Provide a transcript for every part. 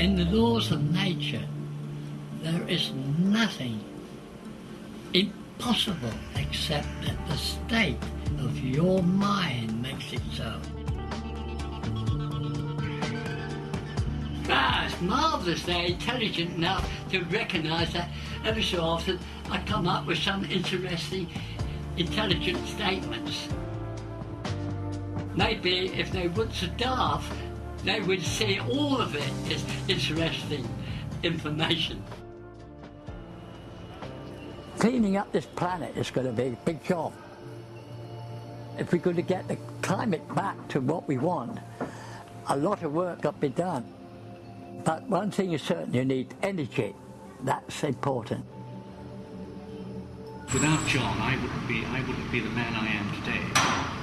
In the laws of nature, there is nothing impossible except that the state of your mind makes it so. Ah, it's marvellous they're intelligent enough to recognise that every so often I come up with some interesting, intelligent statements. Maybe if they weren't so daft, they would see all of it as interesting information. Cleaning up this planet is going to be a big job. If we're going to get the climate back to what we want, a lot of work got to be done. But one thing is certain, you need energy. That's important. Without John, I wouldn't be, I wouldn't be the man I am today.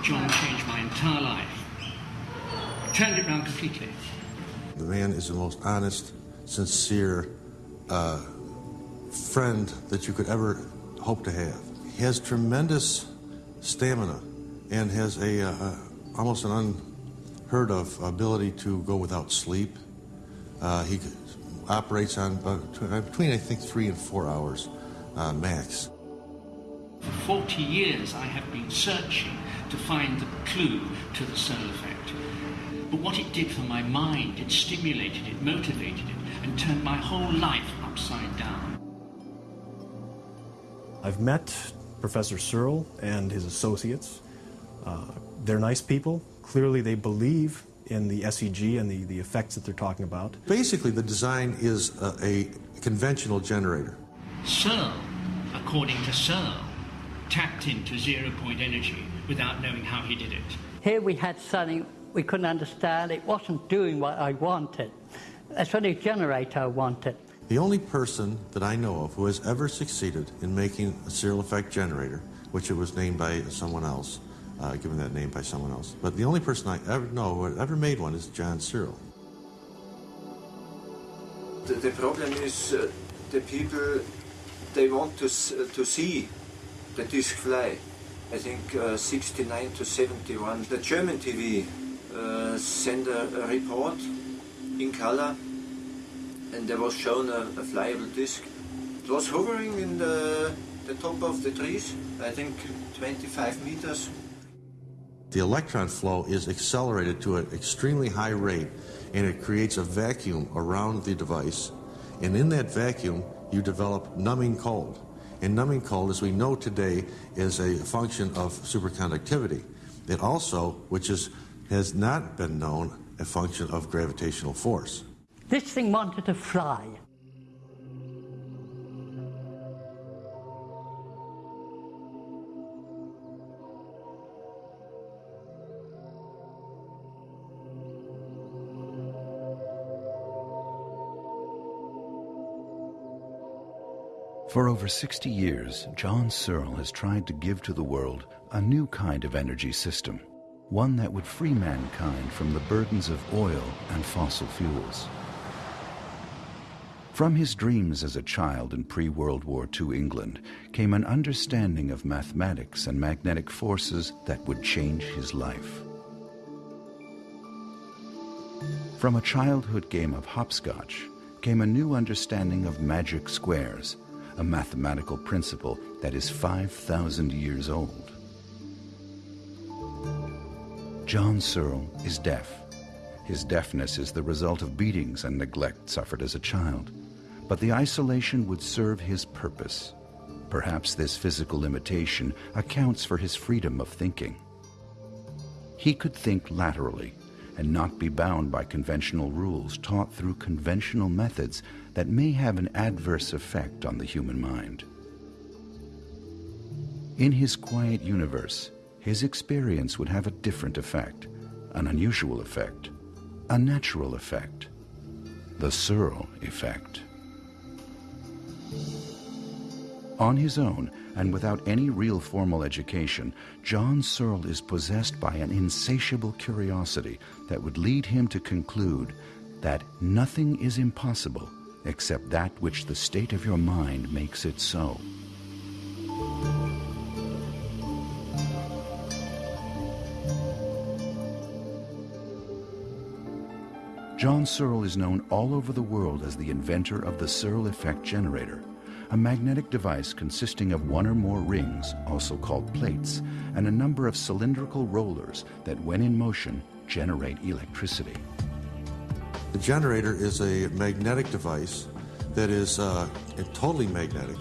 John changed my entire life. Turned it around completely. The man is the most honest, sincere uh, friend that you could ever hope to have. He has tremendous stamina and has a uh, almost an unheard of ability to go without sleep. Uh, he operates on uh, between, I think, three and four hours uh, max. For 40 years, I have been searching to find the clue to the Searle effect. But what it did for my mind, it stimulated it, motivated it, and turned my whole life upside down. I've met Professor Searle and his associates. Uh, they're nice people. Clearly, they believe in the SEG and the, the effects that they're talking about. Basically, the design is a, a conventional generator. Searle, according to Searle, tapped into zero point energy without knowing how he did it. Here we had something we couldn't understand. It wasn't doing what I wanted. That's what the generator wanted. The only person that I know of who has ever succeeded in making a Searle effect generator, which it was named by someone else, uh, given that name by someone else. But the only person I ever know who ever made one is John Searle. The, the problem is uh, the people, they want to, uh, to see the disc fly. I think uh, 69 to 71. The German TV uh, sent a, a, report in color and there was shown a, a flyable disc. It was hovering in the, the top of the trees, I think 25 meters the electron flow is accelerated to an extremely high rate and it creates a vacuum around the device. And in that vacuum, you develop numbing cold. And numbing cold, as we know today, is a function of superconductivity. It also, which is, has not been known, a function of gravitational force. This thing wanted to fly. For over 60 years, John Searle has tried to give to the world a new kind of energy system, one that would free mankind from the burdens of oil and fossil fuels. From his dreams as a child in pre-World War II England came an understanding of mathematics and magnetic forces that would change his life. From a childhood game of hopscotch came a new understanding of magic squares a mathematical principle that is 5,000 years old. John Searle is deaf. His deafness is the result of beatings and neglect suffered as a child. But the isolation would serve his purpose. Perhaps this physical limitation accounts for his freedom of thinking. He could think laterally and not be bound by conventional rules taught through conventional methods that may have an adverse effect on the human mind. In his quiet universe, his experience would have a different effect, an unusual effect, a natural effect, the Searle effect. On his own, and without any real formal education, John Searle is possessed by an insatiable curiosity that would lead him to conclude that nothing is impossible except that which the state of your mind makes it so. John Searle is known all over the world as the inventor of the Searle effect generator, a magnetic device consisting of one or more rings, also called plates, and a number of cylindrical rollers that, when in motion, generate electricity. The generator is a magnetic device that is uh, totally magnetic.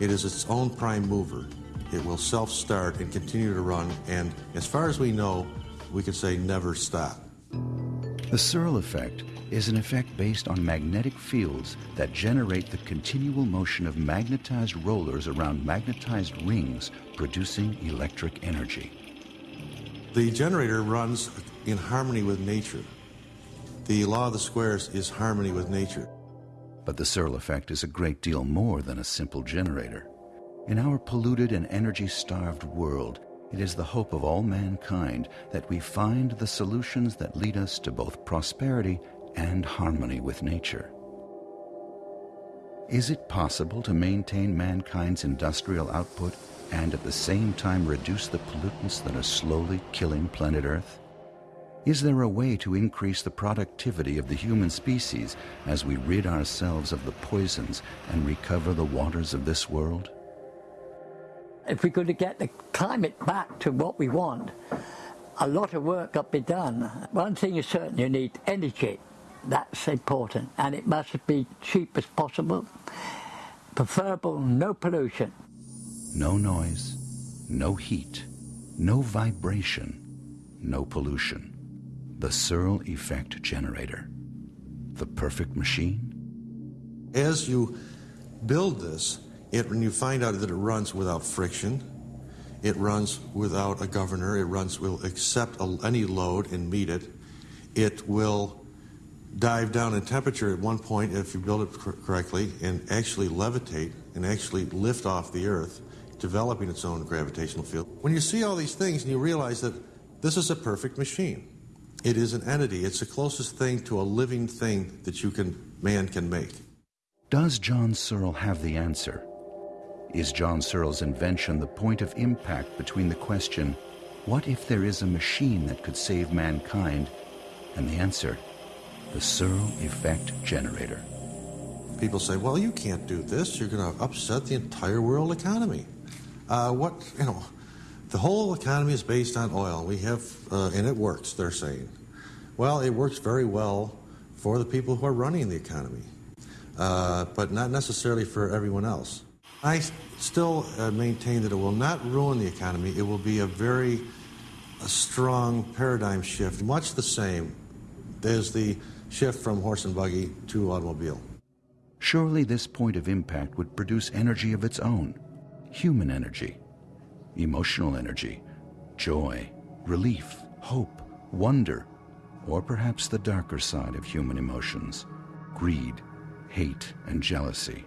It is its own prime mover. It will self start and continue to run, and as far as we know, we can say never stop. The Searle effect is an effect based on magnetic fields that generate the continual motion of magnetized rollers around magnetized rings, producing electric energy. The generator runs in harmony with nature. The law of the squares is harmony with nature. But the Searle effect is a great deal more than a simple generator. In our polluted and energy starved world, it is the hope of all mankind that we find the solutions that lead us to both prosperity and harmony with nature. Is it possible to maintain mankind's industrial output and at the same time reduce the pollutants that are slowly killing planet Earth? Is there a way to increase the productivity of the human species as we rid ourselves of the poisons and recover the waters of this world? If we're going to get the climate back to what we want, a lot of work got to be done. One thing is certain, you need energy. That's important. And it must be cheap as possible. Preferable, no pollution. No noise, no heat, no vibration, no pollution. The Searle Effect Generator. The perfect machine? As you build this, it, when you find out that it runs without friction, it runs without a governor, it runs will accept a, any load and meet it. It will dive down in temperature at one point if you build it cor- correctly and actually levitate and actually lift off the earth, developing its own gravitational field. When you see all these things and you realize that this is a perfect machine. It is an entity. It's the closest thing to a living thing that you can man can make. Does John Searle have the answer? Is John Searle's invention the point of impact between the question, what if there is a machine that could save mankind, and the answer, the Searle Effect Generator? People say, well, you can't do this. You're going to upset the entire world economy. Uh, what, you know, the whole economy is based on oil. We have, uh, and it works, they're saying. Well, it works very well for the people who are running the economy, uh, but not necessarily for everyone else. I still uh, maintain that it will not ruin the economy. It will be a very a strong paradigm shift, much the same as the shift from horse and buggy to automobile. Surely this point of impact would produce energy of its own human energy, emotional energy, joy, relief, hope, wonder, or perhaps the darker side of human emotions greed, hate, and jealousy.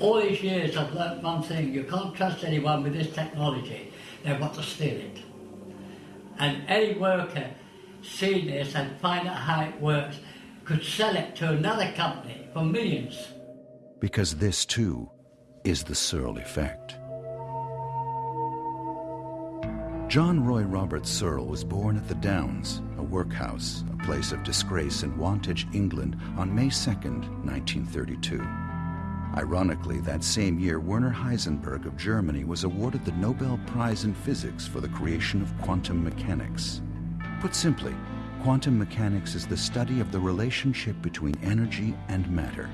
All these years I've learnt one thing, you can't trust anyone with this technology. They want to steal it. And any worker seeing this and find out how it works could sell it to another company for millions. Because this, too, is the Searle effect. John Roy Robert Searle was born at the Downs, a workhouse, a place of disgrace in Wantage, England, on May 2, 1932. Ironically, that same year, Werner Heisenberg of Germany was awarded the Nobel Prize in Physics for the creation of quantum mechanics. Put simply, quantum mechanics is the study of the relationship between energy and matter,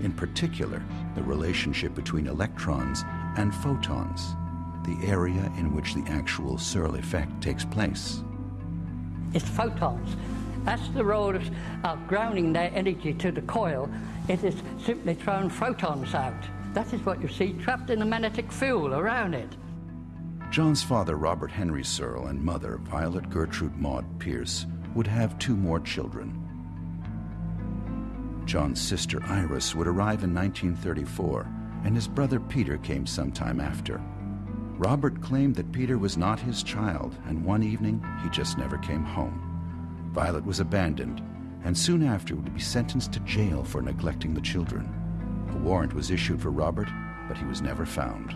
in particular, the relationship between electrons and photons, the area in which the actual Searle effect takes place. It's photons. That's the role of, of grounding their energy to the coil. It is simply throwing photons out. That is what you see trapped in the magnetic field around it. John's father, Robert Henry Searle, and mother, Violet Gertrude Maud Pierce, would have two more children. John's sister Iris would arrive in 1934, and his brother Peter came sometime after. Robert claimed that Peter was not his child, and one evening he just never came home. Violet was abandoned, and soon after would be sentenced to jail for neglecting the children. A warrant was issued for Robert, but he was never found.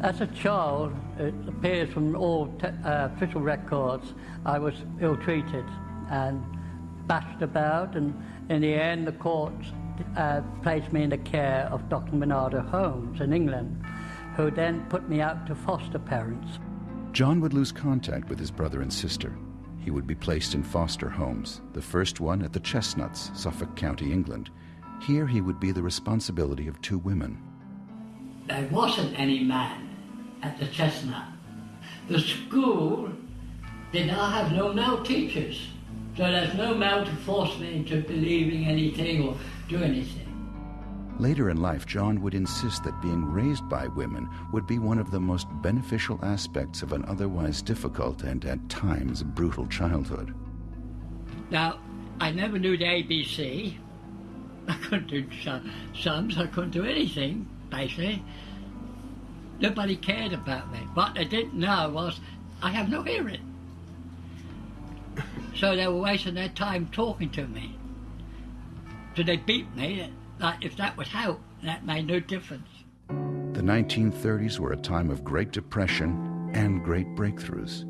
As a child, it appears from all uh, official records, I was ill treated. and bashed about, and in the end, the courts uh, placed me in the care of Dr. Barnardo Homes in England, who then put me out to foster parents. John would lose contact with his brother and sister. He would be placed in foster homes, the first one at the Chestnuts, Suffolk County, England. Here he would be the responsibility of two women. There wasn't any man at the Chestnut. The school did not have no male teachers. So there's no male to force me into believing anything or do anything. Later in life, John would insist that being raised by women would be one of the most beneficial aspects of an otherwise difficult and at times brutal childhood. Now, I never knew the ABC. I couldn't do sums, I couldn't do anything, basically. Nobody cared about me. What they didn't know was I have no hearing. So they were wasting their time talking to me. So they beat me. Like if that would help, that made no difference. The 1930s were a time of Great Depression and great breakthroughs.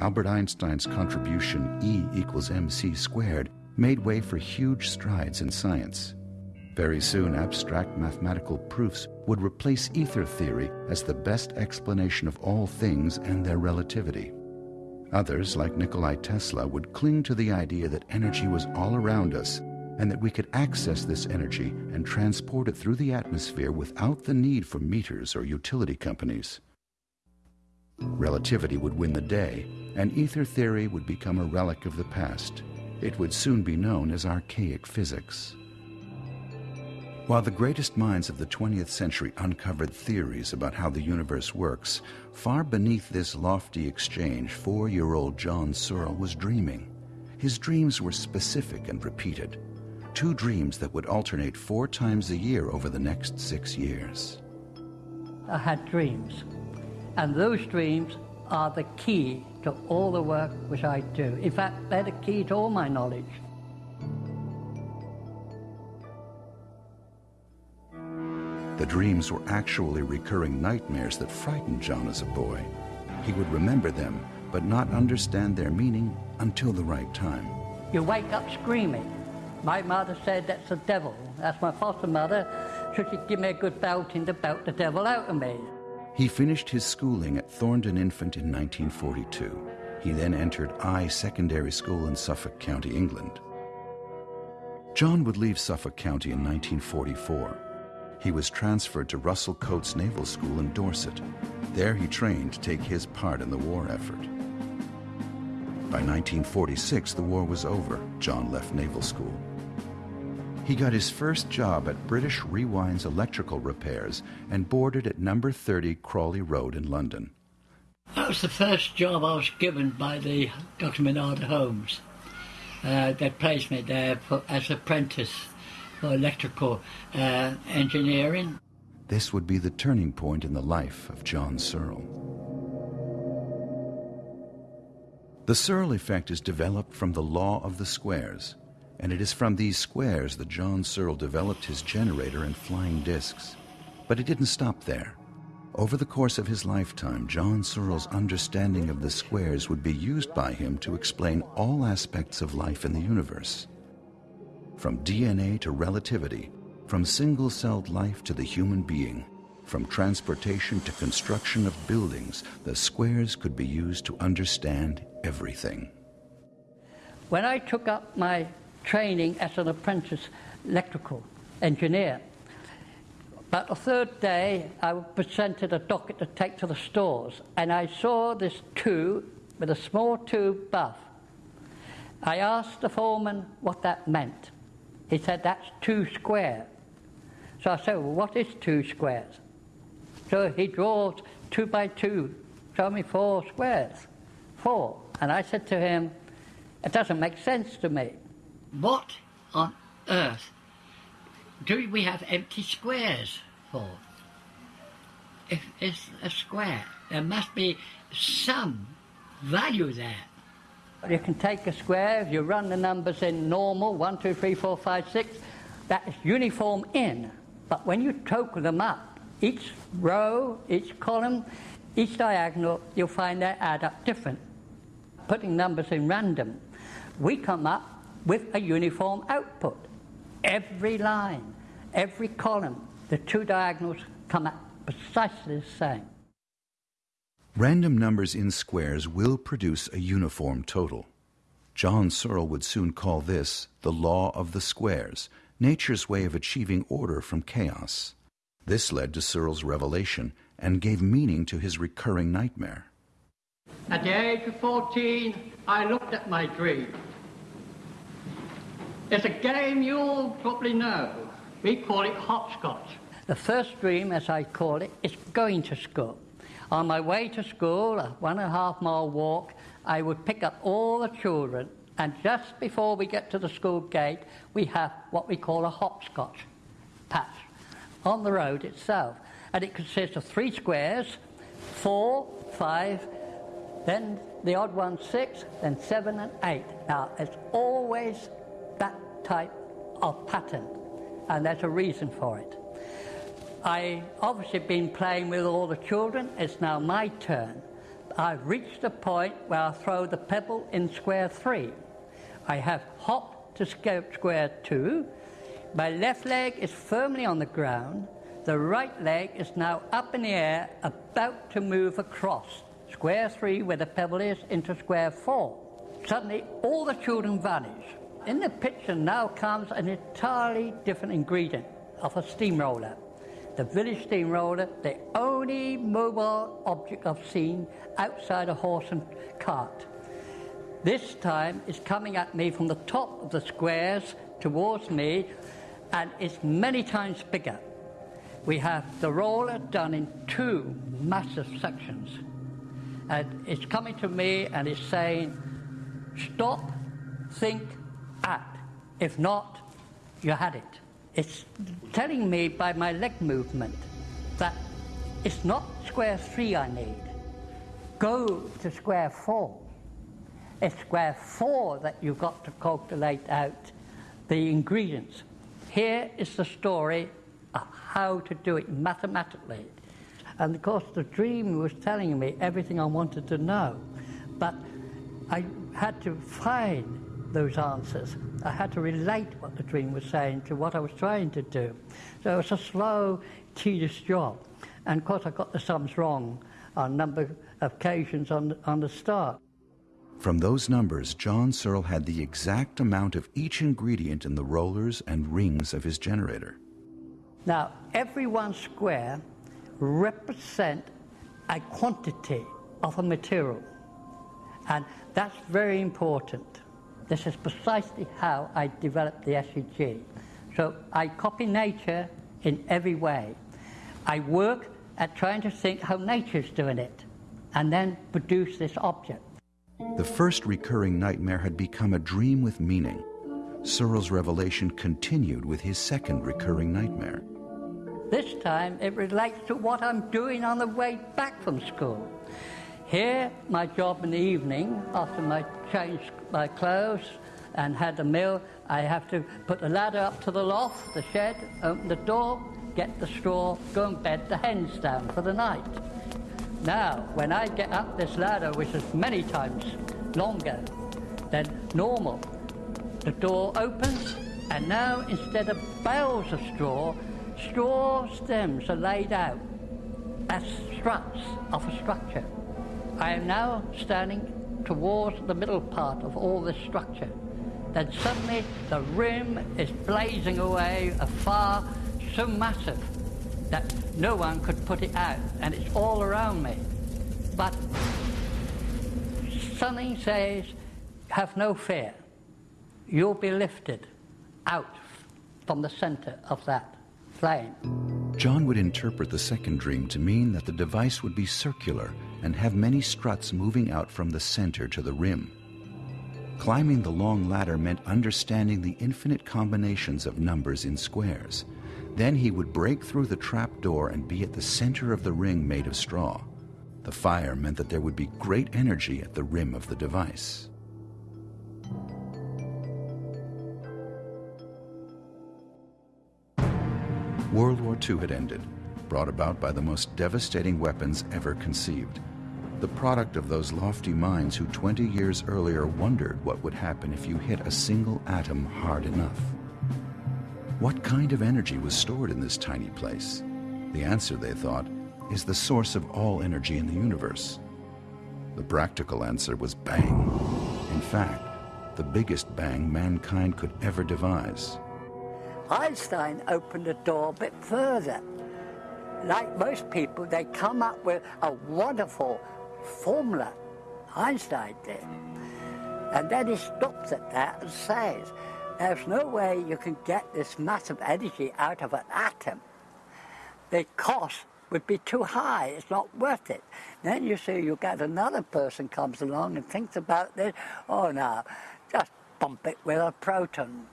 Albert Einstein's contribution E equals mc squared made way for huge strides in science. Very soon, abstract mathematical proofs would replace ether theory as the best explanation of all things and their relativity. Others, like Nikola Tesla, would cling to the idea that energy was all around us and that we could access this energy and transport it through the atmosphere without the need for meters or utility companies. Relativity would win the day, and ether theory would become a relic of the past. It would soon be known as archaic physics. While the greatest minds of the 20th century uncovered theories about how the universe works, far beneath this lofty exchange, four year old John Searle was dreaming. His dreams were specific and repeated two dreams that would alternate four times a year over the next six years. I had dreams, and those dreams are the key to all the work which I do. In fact, they're the key to all my knowledge. The dreams were actually recurring nightmares that frightened John as a boy. He would remember them, but not understand their meaning until the right time. You wake up screaming. My mother said that's the devil. That's my foster mother. So she'd give me a good belting to belt the devil out of me. He finished his schooling at Thorndon Infant in 1942. He then entered Eye Secondary School in Suffolk County, England. John would leave Suffolk County in 1944. He was transferred to Russell-Cotes Naval School in Dorset. There he trained to take his part in the war effort. By 1946, the war was over. John left naval school. He got his first job at British Rewind's electrical repairs and boarded at number 30 Crawley Road in London. That was the first job I was given by the Dr. Barnardo Homes. Uh, they placed me there for, as apprentice for electrical uh, engineering. This would be the turning point in the life of John Searle. The Searle effect is developed from the law of the squares, and it is from these squares that John Searle developed his generator and flying discs. But it didn't stop there. Over the course of his lifetime, John Searle's understanding of the squares would be used by him to explain all aspects of life in the universe. From DNA to relativity, from single celled life to the human being, from transportation to construction of buildings, the squares could be used to understand everything. When I took up my training as an apprentice electrical engineer. But the third day, I was presented a docket to take to the stores, and I saw this tube with a small tube buff. I asked the foreman what that meant. He said, That's two square. So I said, Well, what is two squares? So he draws two by two, show me four squares. Four. And I said to him, It doesn't make sense to me. What on earth do we have empty squares for? If it's a square, there must be some value there. You can take a square, if you run the numbers in normal, 1, 2, 3, 4, 5, 6, that is uniform in. But when you total them up, each row, each column, each diagonal, you'll find they add up different. Putting numbers in random we come up with a uniform output. Every line, every column, the two diagonals come out precisely the same. Random numbers in squares will produce a uniform total. John Searle would soon call this the law of the squares, nature's way of achieving order from chaos. This led to Searle's revelation and gave meaning to his recurring nightmare. At the age of 14, I looked at my dream. It's a game you all probably know. We call it hopscotch. The first dream, as I call it, is going to school. On my way to school, a one and a half mile walk, I would pick up all the children, and just before we get to the school gate, we have what we call a hopscotch patch on the road itself. And it consists of three squares, four, five, then the odd one six, then seven and eight. Now, it's always that type of pattern, and there's a reason for it. I obviously been playing with all the children. It's now my turn. I've reached the point where I throw the pebble in square three. I have hopped to square two. My left leg is firmly on the ground. The right leg is now up in the air, about to move across square three, where the pebble is, into square four. Suddenly, all the children vanish. In the picture now comes an entirely different ingredient of a steamroller the village steamroller, the only mobile object I've seen outside a horse and cart. This time it's coming at me from the top of the squares towards me, and it's many times bigger. We have the roller done in two massive sections. And it's coming to me and it's saying, stop, think. If not, you had it. It's telling me by my leg movement that it's not square three I need. Go to square four. It's square four that you've got to calculate out the ingredients. Here is the story of how to do it mathematically. And of course, the dream was telling me everything I wanted to know. But I had to find those answers. I had to relate what the dream was saying to what I was trying to do. So it was a slow, tedious job. And of course, I got the sums wrong on a number of occasions on, on the start. From those numbers, John Searle had the exact amount of each ingredient in the rollers and rings of his generator. Now, every one square represent a quantity of a material. And that's very important. This is precisely how I developed the SEG. So I copy nature in every way. I work at trying to think how nature's doing it and then produce this object. The first recurring nightmare had become a dream with meaning. Searle's revelation continued with his second recurring nightmare. This time it relates to what I'm doing on the way back from school. Here, my job in the evening, after I change my clothes and had a meal, I have to put the ladder up to the loft, the shed, open the door, get the straw, go and bed the hens down for the night. Now, when I get up this ladder, which is many times longer than normal, the door opens, and now instead of bales of straw, straw stems are laid out as struts of a structure. I am now standing towards the middle part of all this structure. Then suddenly the rim is blazing away afar, so massive that no one could put it out, and it's all around me. But something says, have no fear. You'll be lifted out from the center of that flame. John would interpret the second dream to mean that the device would be circular and have many struts moving out from the center to the rim. Climbing the long ladder meant understanding the infinite combinations of numbers in squares. Then he would break through the trap door and be at the center of the ring made of straw. The fire meant that there would be great energy at the rim of the device. World War II had ended, brought about by the most devastating weapons ever conceived. The product of those lofty minds who 20 years earlier wondered what would happen if you hit a single atom hard enough. What kind of energy was stored in this tiny place? The answer, they thought, is the source of all energy in the universe. The practical answer was bang. In fact, the biggest bang mankind could ever devise. Einstein opened the door a bit further. Like most people, they come up with a wonderful formula. Einstein did. And then he stops at that and says, there's no way you can get this massive energy out of an atom. The cost would be too high. It's not worth it. Then you see you get another person comes along and thinks about this. Oh no, just bump it with a proton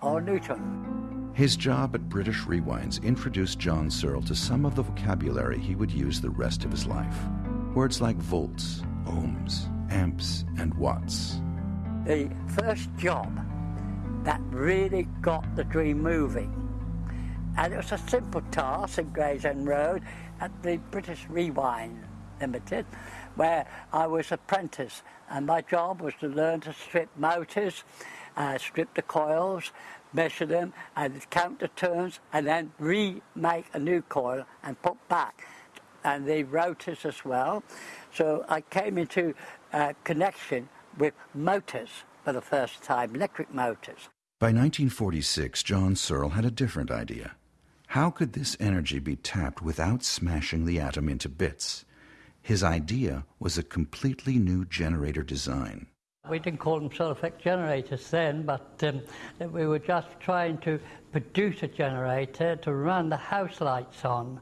or a neutron. His job at British Rewinds introduced John Searle to some of the vocabulary he would use the rest of his life. Words like volts, ohms, amps, and watts. The first job that really got the dream moving. And it was a simple task in Gravesend Road at the British Rewind Limited, where I was apprentice, and my job was to learn to strip motors, uh, strip the coils, measure them, and count the turns, and then remake a new coil and put back, and the rotors as well. So I came into uh, connection with motors for the first time, electric motors. By 1946, John Searle had a different idea. How could this energy be tapped without smashing the atom into bits? His idea was a completely new generator design. We didn't call them Searle effect generators then, but um, we were just trying to produce a generator to run the house lights on.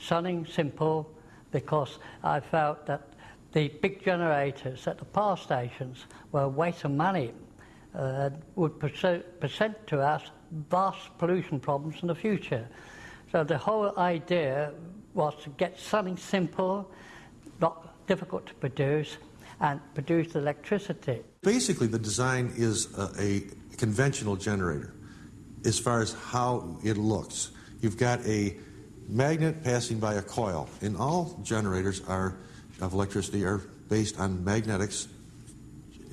Something simple because I felt that the big generators at the power stations were a waste of money, uh, would present to us vast pollution problems in the future. So the whole idea was to get something simple, not difficult to produce, and produce electricity. Basically, the design is a, a conventional generator as far as how it looks. You've got a magnet passing by a coil, and all generators are of electricity are based on magnetics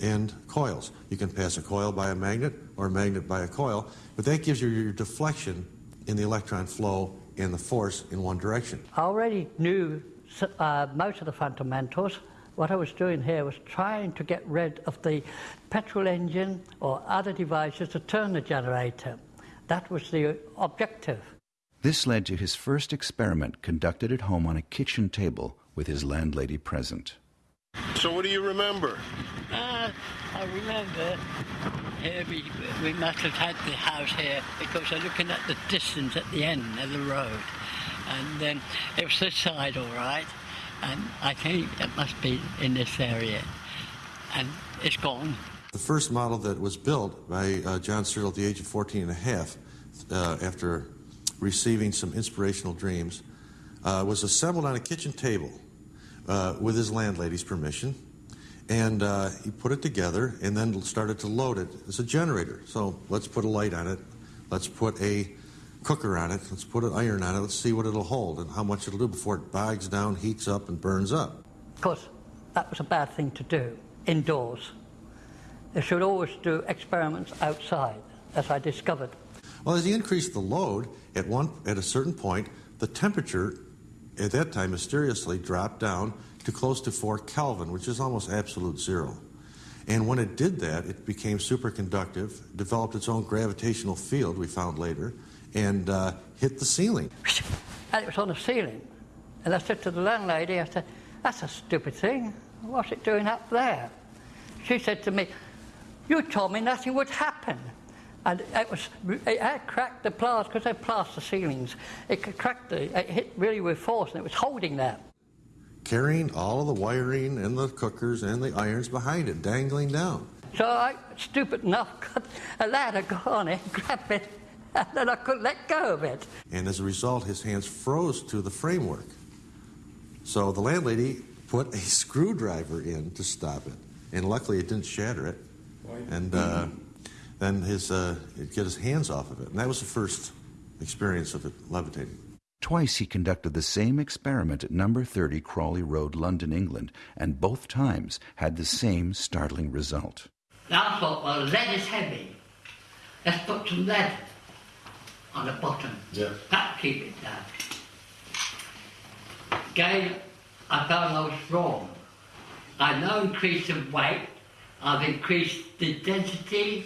and coils. You can pass a coil by a magnet or a magnet by a coil, but that gives you your deflection in the electron flow and the force in one direction. I already knew uh, most of the fundamentals. What I was doing here was trying to get rid of the petrol engine or other devices to turn the generator. That was the objective. This led to his first experiment conducted at home on a kitchen table with his landlady present. So, what do you remember? Uh, I remember here we, we must have had the house here because I'm looking at the distance at the end of the road. And um, it was this side, all right. And I think it must be in this area. And it's gone. The first model that was built by uh, John Searle at the age of 14 and a half, uh, after receiving some inspirational dreams, uh, was assembled on a kitchen table uh, with his landlady's permission. And uh, he put it together and then started to load it as a generator. So let's put a light on it. Let's put a cooker on it. Let's put an iron on it. Let's see what it'll hold and how much it'll do before it bogs down, heats up, and burns up. Of course, that was a bad thing to do indoors. They should always do experiments outside, as I discovered. Well, as he increased the load, at one at a certain point, the temperature at that time mysteriously dropped down to close to 4 Kelvin, which is almost absolute zero. And when it did that, it became superconductive, developed its own gravitational field, we found later, and uh, hit the ceiling. And it was on the ceiling. And I said to the landlady, I said, that's a stupid thing. What's it doing up there? She said to me, you told me nothing would happen. And it was, it had cracked the plaster, because they plaster ceilings. It cracked the, it hit really with force, and it was holding that. Carrying all of the wiring and the cookers and the irons behind it, dangling down. So I, stupid enough, got a ladder, go on it, grab it, and then I couldn't let go of it. And as a result, his hands froze to the framework. So the landlady put a screwdriver in to stop it, and luckily it didn't shatter it. And uh, then his uh, get his hands off of it, and that was the first experience of it levitating. Twice he conducted the same experiment at number 30 Crawley Road, London, England, and both times had the same startling result. I thought, well, lead is heavy. Let's put some lead on the bottom. Yeah. That'll keep it down. Again, I found I was wrong. I now increased the weight, I've increased the density,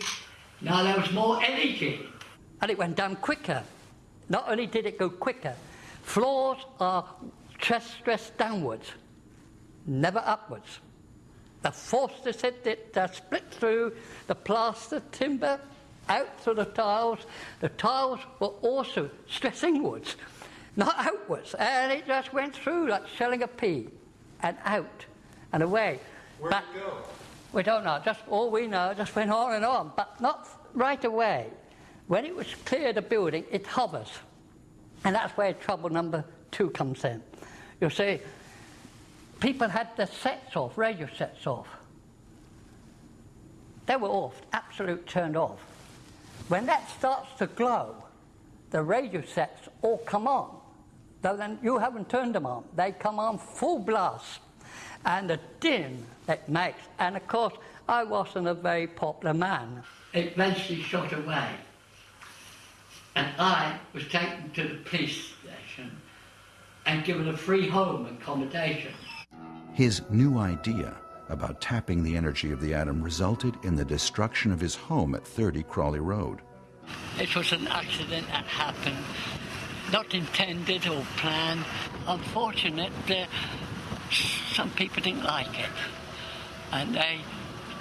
now there was more energy. And it went down quicker. Not only did it go quicker, floors are stress stressed downwards, never upwards. The force to sit it uh, split through the plaster timber out through the tiles. The tiles were also stress inwards, not outwards, and it just went through like shelling a pea, and out and away. Where'd But- it go? We don't know. Just all we know, just went on and on, but not right away. When it was clear the building, it hovers, and that's where trouble number two comes in. You see, people had the sets off, radio sets off. They were off, absolute turned off. When that starts to glow, the radio sets all come on. Though then you haven't turned them on, they come on full blast. And the din it makes, and of course, I wasn't a very popular man. It eventually shot away. And I was taken to the police station and given a free home accommodation. His new idea about tapping the energy of the atom resulted in the destruction of his home at 30 Crawley Road. It was an accident that happened, not intended or planned. Unfortunate, uh, some people didn't like it, and they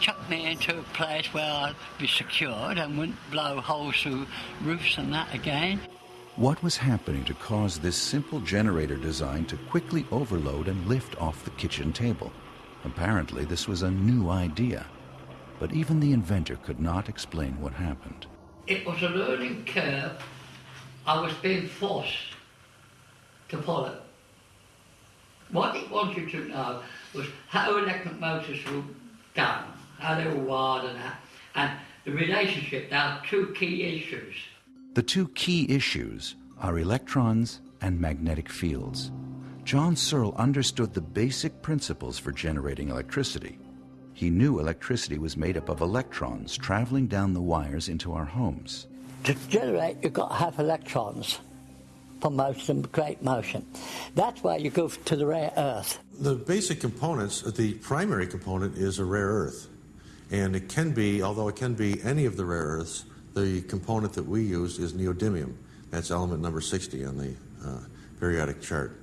chucked me into a place where I'd be secured and wouldn't blow holes through roofs and that again. What was happening to cause this simple generator design to quickly overload and lift off the kitchen table? Apparently, this was a new idea, but even the inventor could not explain what happened. It was a learning curve I was being forced to follow. What it wanted to know was how electric motors were done, how they were wired and that, and the relationship. There are two key issues. The two key issues are electrons and magnetic fields. John Searle understood the basic principles for generating electricity. He knew electricity was made up of electrons traveling down the wires into our homes. To generate, you've got to have electrons for motion, create motion. That's why you go to the rare earth. The basic components, the primary component is a rare earth. And it can be, although it can be any of the rare earths, the component that we use is neodymium. That's element number 60 on the uh, periodic chart.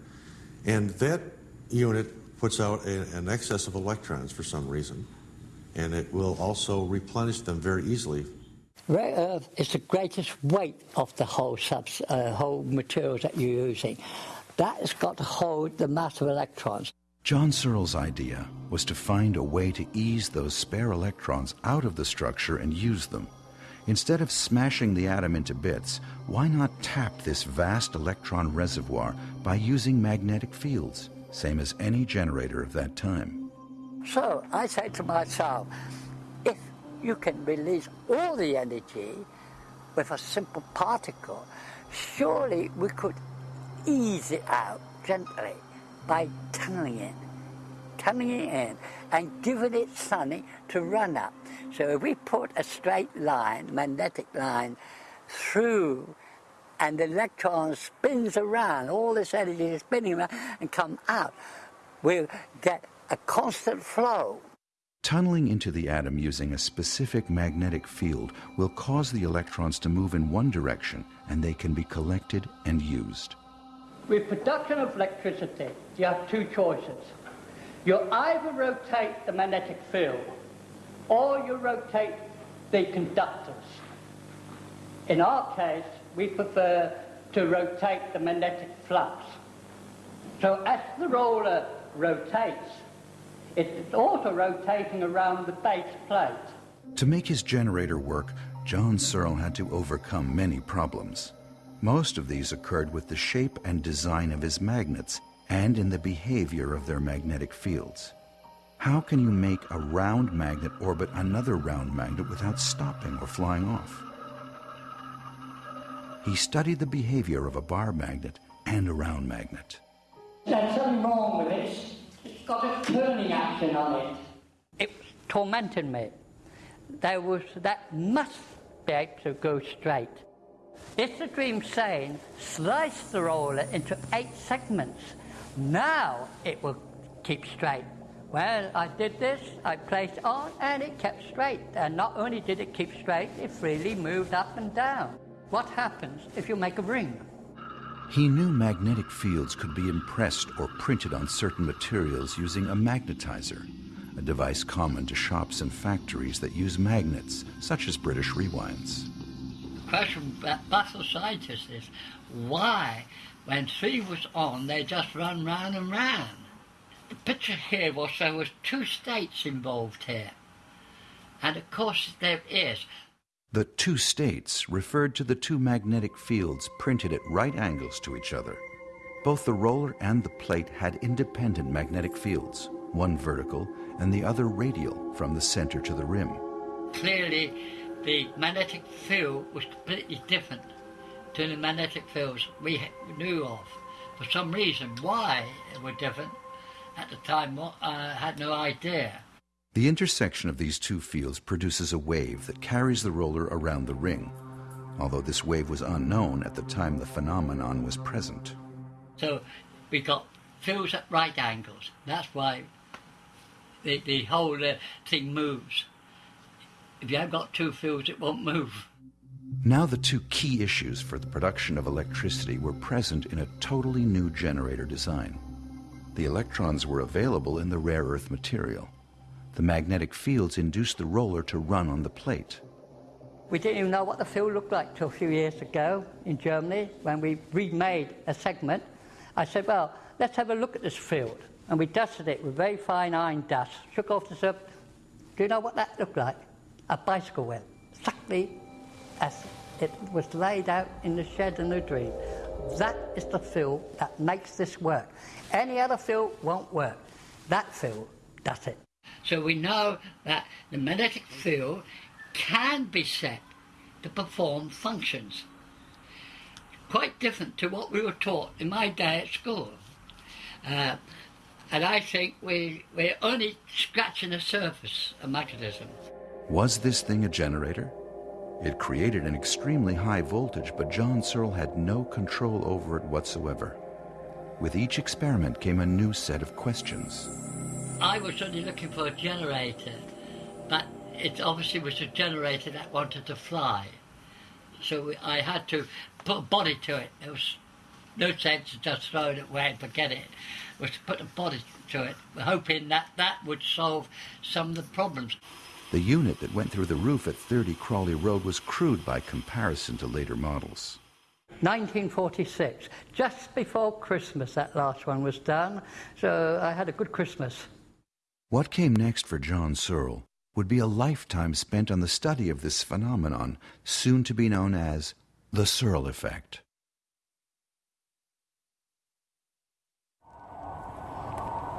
And that unit puts out a, an excess of electrons for some reason. And it will also replenish them very easily Rare earth is the greatest weight of the whole subs, uh, whole materials that you're using. That has got to hold the mass of electrons. John Searle's idea was to find a way to ease those spare electrons out of the structure and use them. Instead of smashing the atom into bits, why not tap this vast electron reservoir by using magnetic fields, same as any generator of that time? So I say to myself, you can release all the energy with a simple particle, surely we could ease it out gently by tunneling it, tunneling in, and giving it something to run up. So if we put a straight line, magnetic line, through, and the electron spins around, all this energy is spinning around and come out, we'll get a constant flow. Tunneling into the atom using a specific magnetic field will cause the electrons to move in one direction and they can be collected and used. With production of electricity, you have two choices. You either rotate the magnetic field or you rotate the conductors. In our case, we prefer to rotate the magnetic flux. So as the roller rotates, it's also rotating around the base plate. To make his generator work, John Searle had to overcome many problems. Most of these occurred with the shape and design of his magnets and in the behavior of their magnetic fields. How can you make a round magnet orbit another round magnet without stopping or flying off? He studied the behavior of a bar magnet and a round magnet. There's something wrong with it. Got a turning action on it. It tormented me. There was that must be able to go straight. If the dream saying slice the roller into eight segments, now it will keep straight. Well, I did this, I placed on, and it kept straight. And not only did it keep straight, it freely moved up and down. What happens if you make a ring? He knew magnetic fields could be impressed or printed on certain materials using a magnetizer, a device common to shops and factories that use magnets, such as British rewinds. The question baffles scientists is why, when three was on, they just run round and round. The picture here was there was two states involved here. And of course there is. The two states referred to the two magnetic fields printed at right angles to each other. Both the roller and the plate had independent magnetic fields, one vertical and the other radial from the center to the rim. Clearly, the magnetic field was completely different to the magnetic fields we knew of. For some reason, why they were different at the time, uh, I had no idea. The intersection of these two fields produces a wave that carries the roller around the ring, although this wave was unknown at the time the phenomenon was present. So we got fields at right angles. That's why the, the whole uh, thing moves. If you have got two fields, it won't move. Now the two key issues for the production of electricity were present in a totally new generator design. The electrons were available in the rare earth material the magnetic fields induced the roller to run on the plate. We didn't even know what the field looked like till a few years ago in Germany when we remade a segment. I said, well, let's have a look at this field. And we dusted it with very fine iron dust, shook off the surface. Do you know what that looked like? A bicycle wheel, exactly as it was laid out in the shed in the dream. That is the field that makes this work. Any other field won't work. That field does it. So we know that the magnetic field can be set to perform functions. Quite different to what we were taught in my day at school. Uh, and I think we, we're only scratching the surface of magnetism. Was this thing a generator? It created an extremely high voltage, but John Searle had no control over it whatsoever. With each experiment came a new set of questions. I was only looking for a generator, but it obviously was a generator that wanted to fly. So I had to put a body to it. There was no sense of just throwing it away and forget it. it. Was to put a body to it, hoping that that would solve some of the problems. The unit that went through the roof at 30 Crawley Road was crude by comparison to later models. 1946, just before Christmas, that last one was done. So I had a good Christmas. What came next for John Searle would be a lifetime spent on the study of this phenomenon, soon to be known as the Searle effect.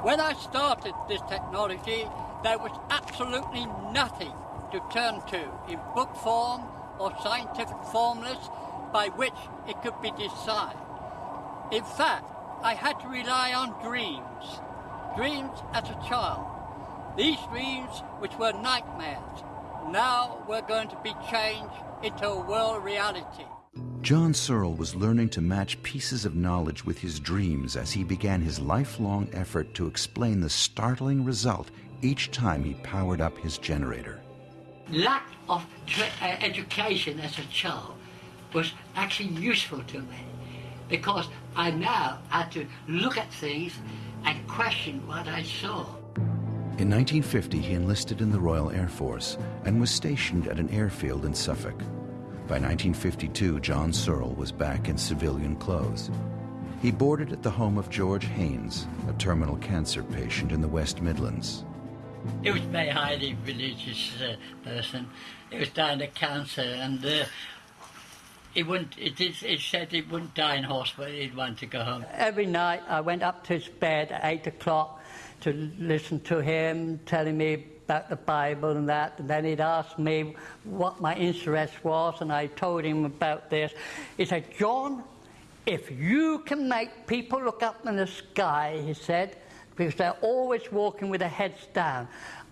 When I started this technology, there was absolutely nothing to turn to in book form or scientific formulas by which it could be decided. In fact, I had to rely on dreams, dreams as a child. These dreams, which were nightmares, now were going to be changed into a world reality. John Searle was learning to match pieces of knowledge with his dreams as he began his lifelong effort to explain the startling result each time he powered up his generator. Lack of uh, education as a child was actually useful to me because I now had to look at things and question what I saw. In 1950, he enlisted in the Royal Air Force and was stationed at an airfield in Suffolk. By 1952, John Searle was back in civilian clothes. He boarded at the home of George Haynes, a terminal cancer patient in the West Midlands. He was a very highly religious uh, person. He was dying of cancer, and uh, he wouldn't. It, it said he wouldn't die in hospital. He'd want to go home. Every night, I went up to his bed at eight o'clock to listen to him telling me about the Bible and that. And then he'd ask me what my interest was, and I told him about this. He said, John, If you can make people look up in the sky, he said, because they're always walking with their heads down,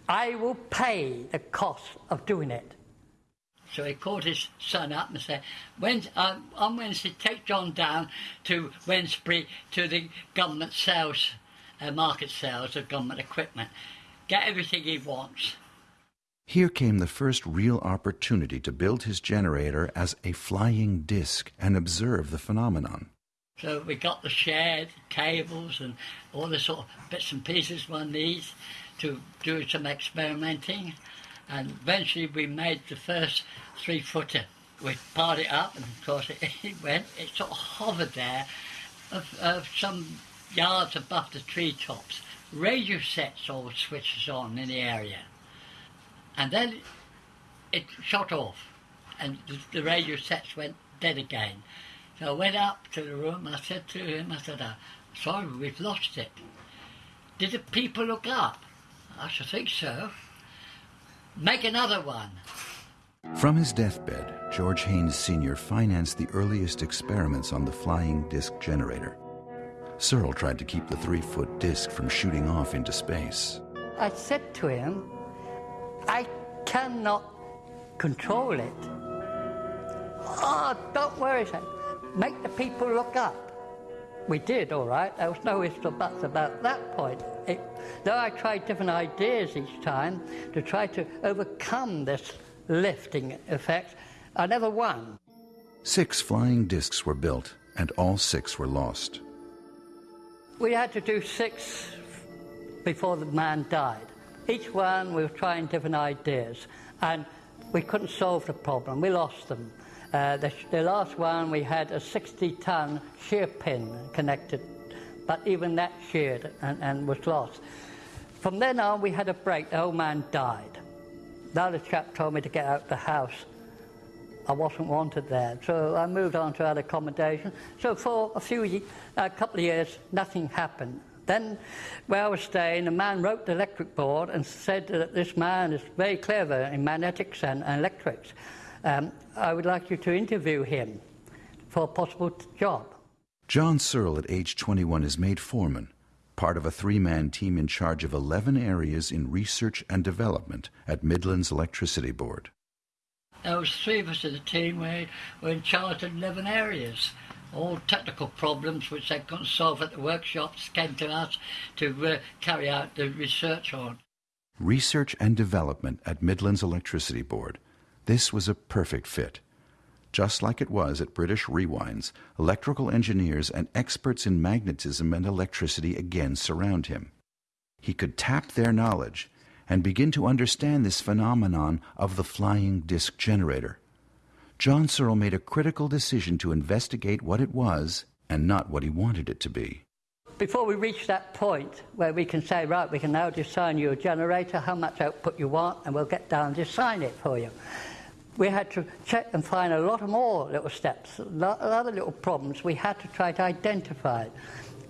I will pay the cost of doing it. So he called his son up and said, uh, on Wednesday, take John down to Wednesbury to the government sales, uh, market sales of government equipment. Get everything he wants. Here came the first real opportunity to build his generator as a flying disc and observe the phenomenon. So we got the shed, cables, and all the sort of bits and pieces one needs to do some experimenting. And eventually we made the first three footer. We piled it up, and of course it, it went. It sort of hovered there, of, of some yards above the treetops. Radio sets all switches on in the area. And then it shot off, and the, the radio sets went dead again. So I went up to the room, I said to him, I said, uh, sorry, we've lost it. Did the people look up? I should think so. Make another one. From his deathbed, George Haynes Sr. financed the earliest experiments on the flying disc generator. Searle tried to keep the three foot disc from shooting off into space. I said to him, I cannot control it. Oh, don't worry, son. Make the people look up. We did, all right. There was no ifs or buts about that point. It, though I tried different ideas each time to try to overcome this lifting effect, I never won. Six flying discs were built, and all six were lost. We had to do six before the man died. Each one we were trying different ideas, and we couldn't solve the problem. We lost them. Uh, the, the, last one we had a 60 ton shear pin connected, but even that sheared and, and, was lost. From then on, we had a break. The old man died. Now the chap told me to get out of the house. I wasn't wanted there, so I moved on to other accommodation. So for a few, a couple of years, nothing happened. Then, where I was staying, a man wrote the electric board and said that this man is very clever in magnetics and, and electrics. Um, I would like you to interview him for a possible job. John Searle, at age 21, is made foreman, part of a three man team in charge of 11 areas in research and development at Midlands Electricity Board. There was three of us in the team. We were in charge of 11 areas all technical problems which they couldn't solve at the workshops came to us to uh, carry out the research on. Research and development at Midlands Electricity Board. This was a perfect fit. Just like it was at British Rewinds, electrical engineers and experts in magnetism and electricity again surround him. He could tap their knowledge and begin to understand this phenomenon of the flying disk generator. John Searle made a critical decision to investigate what it was and not what he wanted it to be. Before we reach that point where we can say, right, we can now design your generator, how much output you want, and we'll get down and design it for you. We had to check and find a lot of more little steps, a lot of other little problems we had to try to identify.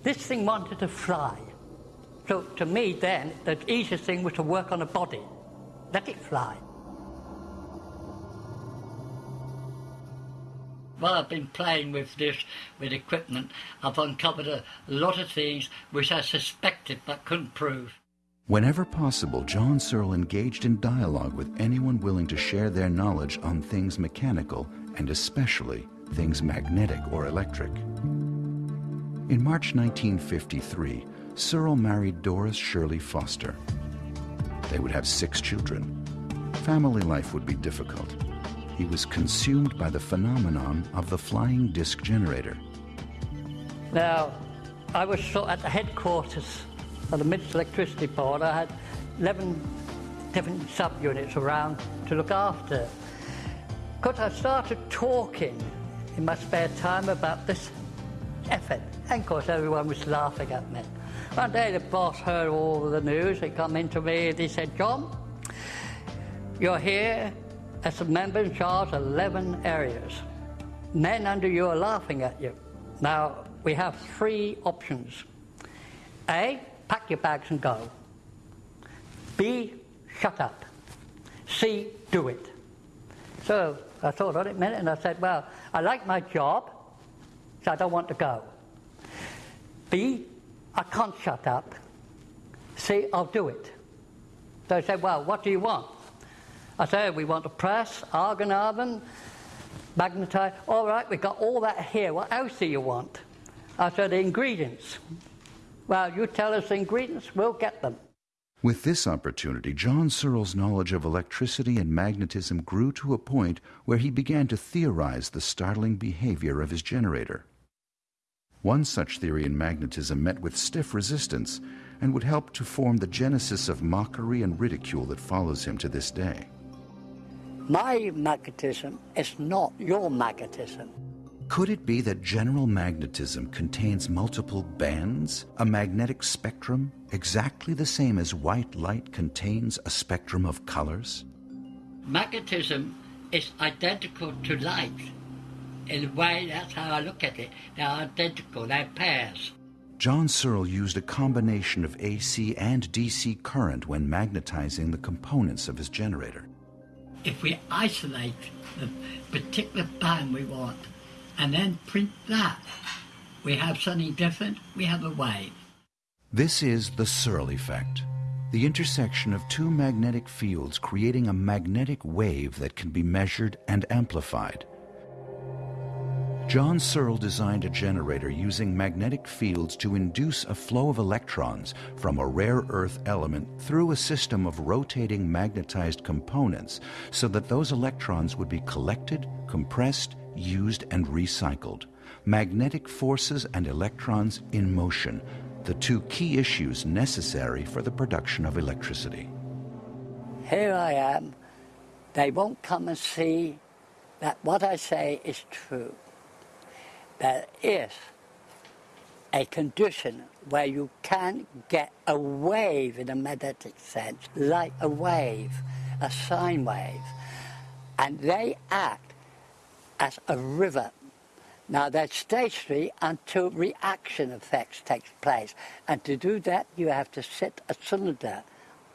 This thing wanted to fly. So to me then, the easiest thing was to work on a body. Let it fly. while I've been playing with this, with equipment, I've uncovered a lot of things which I suspected but couldn't prove. Whenever possible, John Searle engaged in dialogue with anyone willing to share their knowledge on things mechanical and especially things magnetic or electric. In March 1953, Searle married Doris Shirley Foster. They would have six children. Family life would be difficult he was consumed by the phenomenon of the flying disc generator. Now, I was at the headquarters of the Midlands Electricity Board. I had 11 different subunits around to look after. Because I started talking in my spare time about this effort. And of course, everyone was laughing at me. One day, the boss heard all the news. He come into me and he said, John, you're here as a member in charge of 11 areas. Men under you are laughing at you. Now, we have three options. A, pack your bags and go. B, shut up. C, do it. So I thought on it a minute and I said, well, I like my job. so I don't want to go. B, I can't shut up. See, I'll do it. So I said, well, what do you want? I said, we want to press, argon oven, magnetite. All right, we've got all that here. What else do you want? I said, the ingredients. Well, you tell us the ingredients, we'll get them. With this opportunity, John Searle's knowledge of electricity and magnetism grew to a point where he began to theorize the startling behavior of his generator. One such theory in magnetism met with stiff resistance and would help to form the genesis of mockery and ridicule that follows him to this day. My magnetism is not your magnetism. Could it be that general magnetism contains multiple bands, a magnetic spectrum, exactly the same as white light contains a spectrum of colors? Magnetism is identical to light. In a way, that's how I look at it. They're identical, they're pairs. John Searle used a combination of AC and DC current when magnetizing the components of his generator. If we isolate the particular band we want, and then print that. We have something different, we have a wave. This is the Searle effect, the intersection of two magnetic fields creating a magnetic wave that can be measured and amplified. John Searle designed a generator using magnetic fields to induce a flow of electrons from a rare earth element through a system of rotating magnetized components so that those electrons would be collected, compressed, used, and recycled. Magnetic forces and electrons in motion, the two key issues necessary for the production of electricity. Here I am. They won't come and see that what I say is true. There is a condition where you can get a wave in a magnetic sense, like a wave, a sine wave, and they act as a river. Now they're stationary until reaction effects takes place. And to do that you have to set a cylinder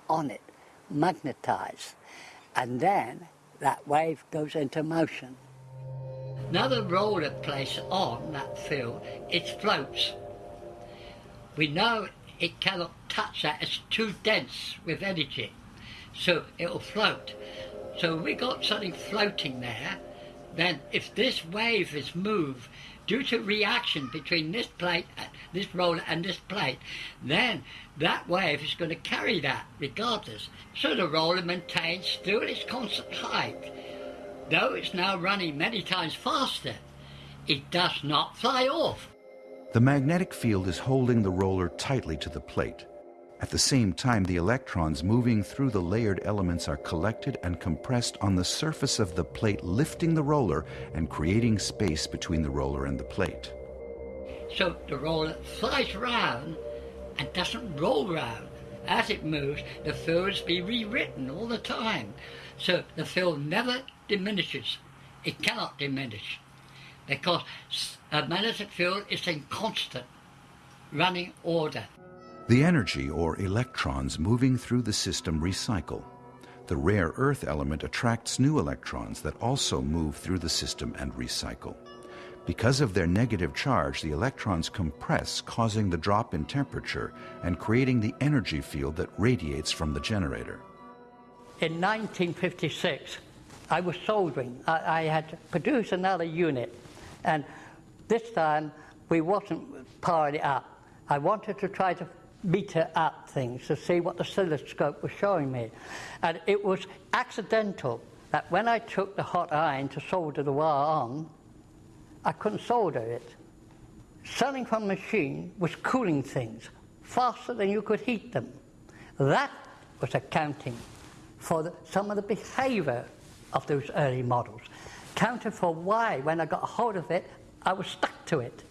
on it, magnetize, and then that wave goes into motion. Now the roller place on that field, it floats. We know it cannot touch that, it's too dense with energy. So it'll float. So we got something floating there then if this wave is moved due to reaction between this plate, this roller and this plate, then that wave is going to carry that regardless. So the roller maintains still its constant height. Though it's now running many times faster, it does not fly off. The magnetic field is holding the roller tightly to the plate. At the same time, the electrons moving through the layered elements are collected and compressed on the surface of the plate, lifting the roller and creating space between the roller and the plate. So the roller flies round and doesn't roll round. As it moves, the fields be rewritten all the time. So the field never diminishes. It cannot diminish because a magnetic field is in constant running order. The energy or electrons moving through the system recycle. The rare earth element attracts new electrons that also move through the system and recycle. Because of their negative charge, the electrons compress, causing the drop in temperature and creating the energy field that radiates from the generator. In 1956, I was soldering. I, I had to produce another unit, and this time we wasn't powering it up. I wanted to try to meter up things to see what the oscilloscope was showing me. And it was accidental that when I took the hot iron to solder the wire on, I couldn't solder it. Something from machine was cooling things faster than you could heat them. That was accounting for the, some of the behavior of those early models. Counted for why, when I got a hold of it, I was stuck to it.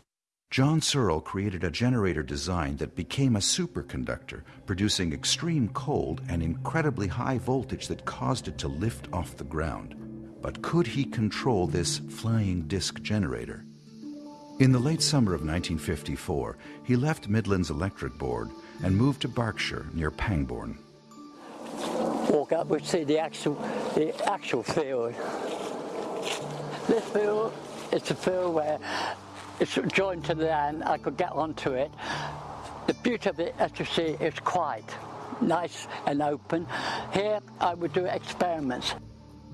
John Searle created a generator design that became a superconductor, producing extreme cold and incredibly high voltage that caused it to lift off the ground. But could he control this flying disc generator? In the late summer of 1954, he left Midlands Electric Board and moved to Berkshire near Pangbourne. Walk up, we see the actual, the actual field. This field is the field where it's joined to the land, I could get onto it. The beauty of it, as you see, is quiet, nice and open. Here, I would do experiments.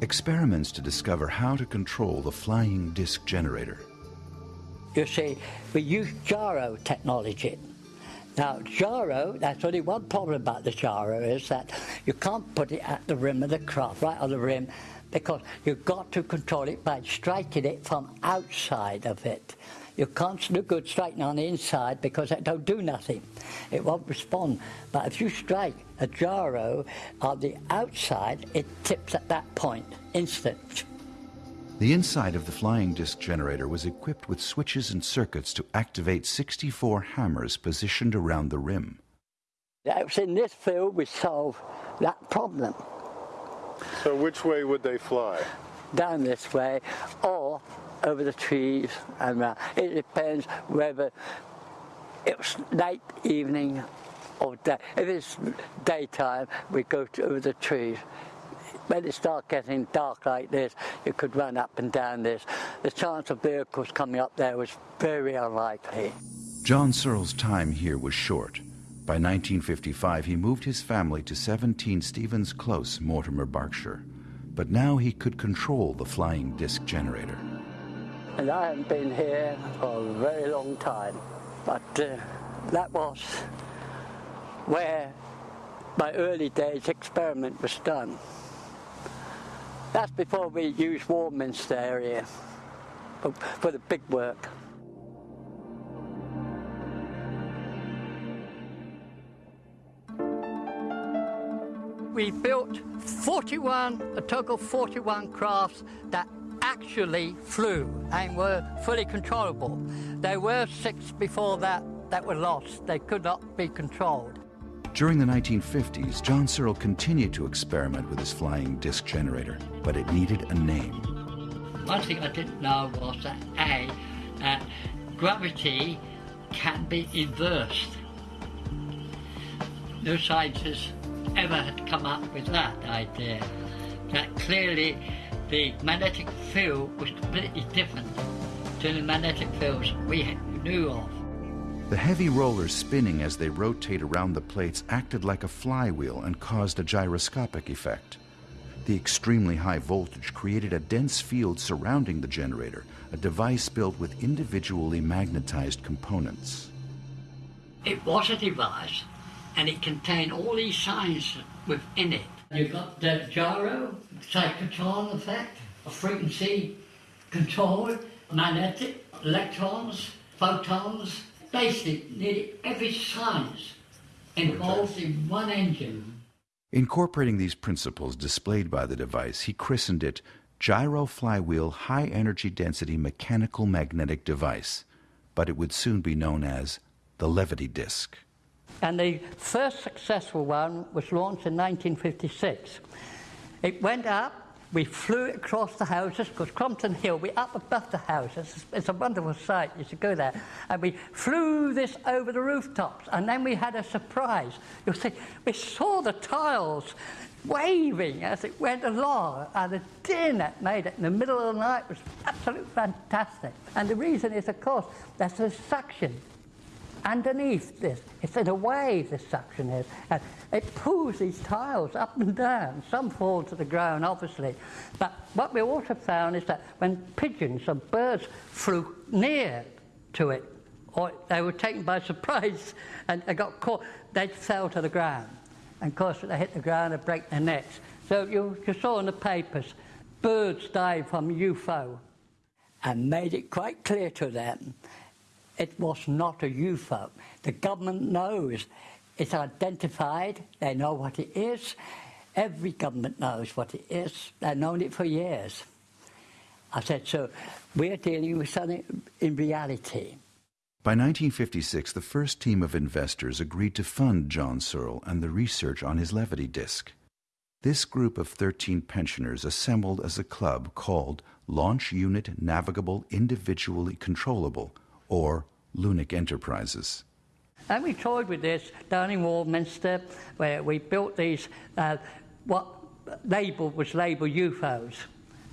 Experiments to discover how to control the flying disc generator. You see, we use gyro technology. Now, gyro, that's only one problem about the gyro is that you can't put it at the rim of the craft, right on the rim, because you've got to control it by striking it from outside of it. You can't do good striking on the inside because it don't do nothing. It won't respond. But if you strike a gyro on the outside, it tips at that point, instant. The inside of the flying disc generator was equipped with switches and circuits to activate 64 hammers positioned around the rim. It was in this field we solved that problem. So which way would they fly? Down this way, or over the trees and around. It depends whether it's late evening or day. If it's daytime, we go to, over the trees. When it starts getting dark like this, you could run up and down this. The chance of vehicles coming up there was very unlikely. John Searle's time here was short. By 1955, he moved his family to 17 Stevens Close, Mortimer, Berkshire. But now he could control the flying disc generator. And I haven't been here for a very long time. But uh, that was where my early days experiment was done. That's before we used Warminster area for, for the big work. We built 41, a total of 41 crafts that actually flew and were fully controllable. There were six before that that were lost. They could not be controlled. During the 1950s, John Searle continued to experiment with his flying disc generator, but it needed a name. One thing I didn't know was that A, uh, gravity can be inversed. No scientists ever had come up with that idea. That clearly the magnetic field was completely different to the magnetic fields we knew of. The heavy rollers spinning as they rotate around the plates acted like a flywheel and caused a gyroscopic effect. The extremely high voltage created a dense field surrounding the generator, a device built with individually magnetized components. It was a device and it contained all these signs within it. You've got the gyro, cyclotron effect, a frequency control, magnetic, electrons, photons, basically nearly every science involves in one engine. Incorporating these principles displayed by the device, he christened it Gyro Flywheel High Energy Density Mechanical Magnetic Device, but it would soon be known as the Levity Disc. And the first successful one was launched in 1956. It went up, we flew across the houses, because Crompton Hill, we're up above the houses. It's a wonderful sight, you should go there. And we flew this over the rooftops, and then we had a surprise. You'll see, we saw the tiles waving as it went along, and the din that made it in the middle of the night was absolutely fantastic. And the reason is, of course, there's a suction underneath this. It's in a wave, this suction is. And it pulls these tiles up and down. Some fall to the ground, obviously. But what we also found is that when pigeons or birds flew near to it, or they were taken by surprise and they got caught, they fell to the ground. And of course, they hit the ground and break their necks. So you, you saw in the papers, birds died from UFO. And made it quite clear to them it was not a UFO. The government knows. It's identified. They know what it is. Every government knows what it is. They've known it for years. I said, so we're dealing with something in reality. By 1956, the first team of investors agreed to fund John Searle and the research on his levity disc. This group of 13 pensioners assembled as a club called Launch Unit Navigable Individually Controllable, or Lunic Enterprises. And we toyed with this down in Warminster, where we built these, uh, what label was labeled UFOs.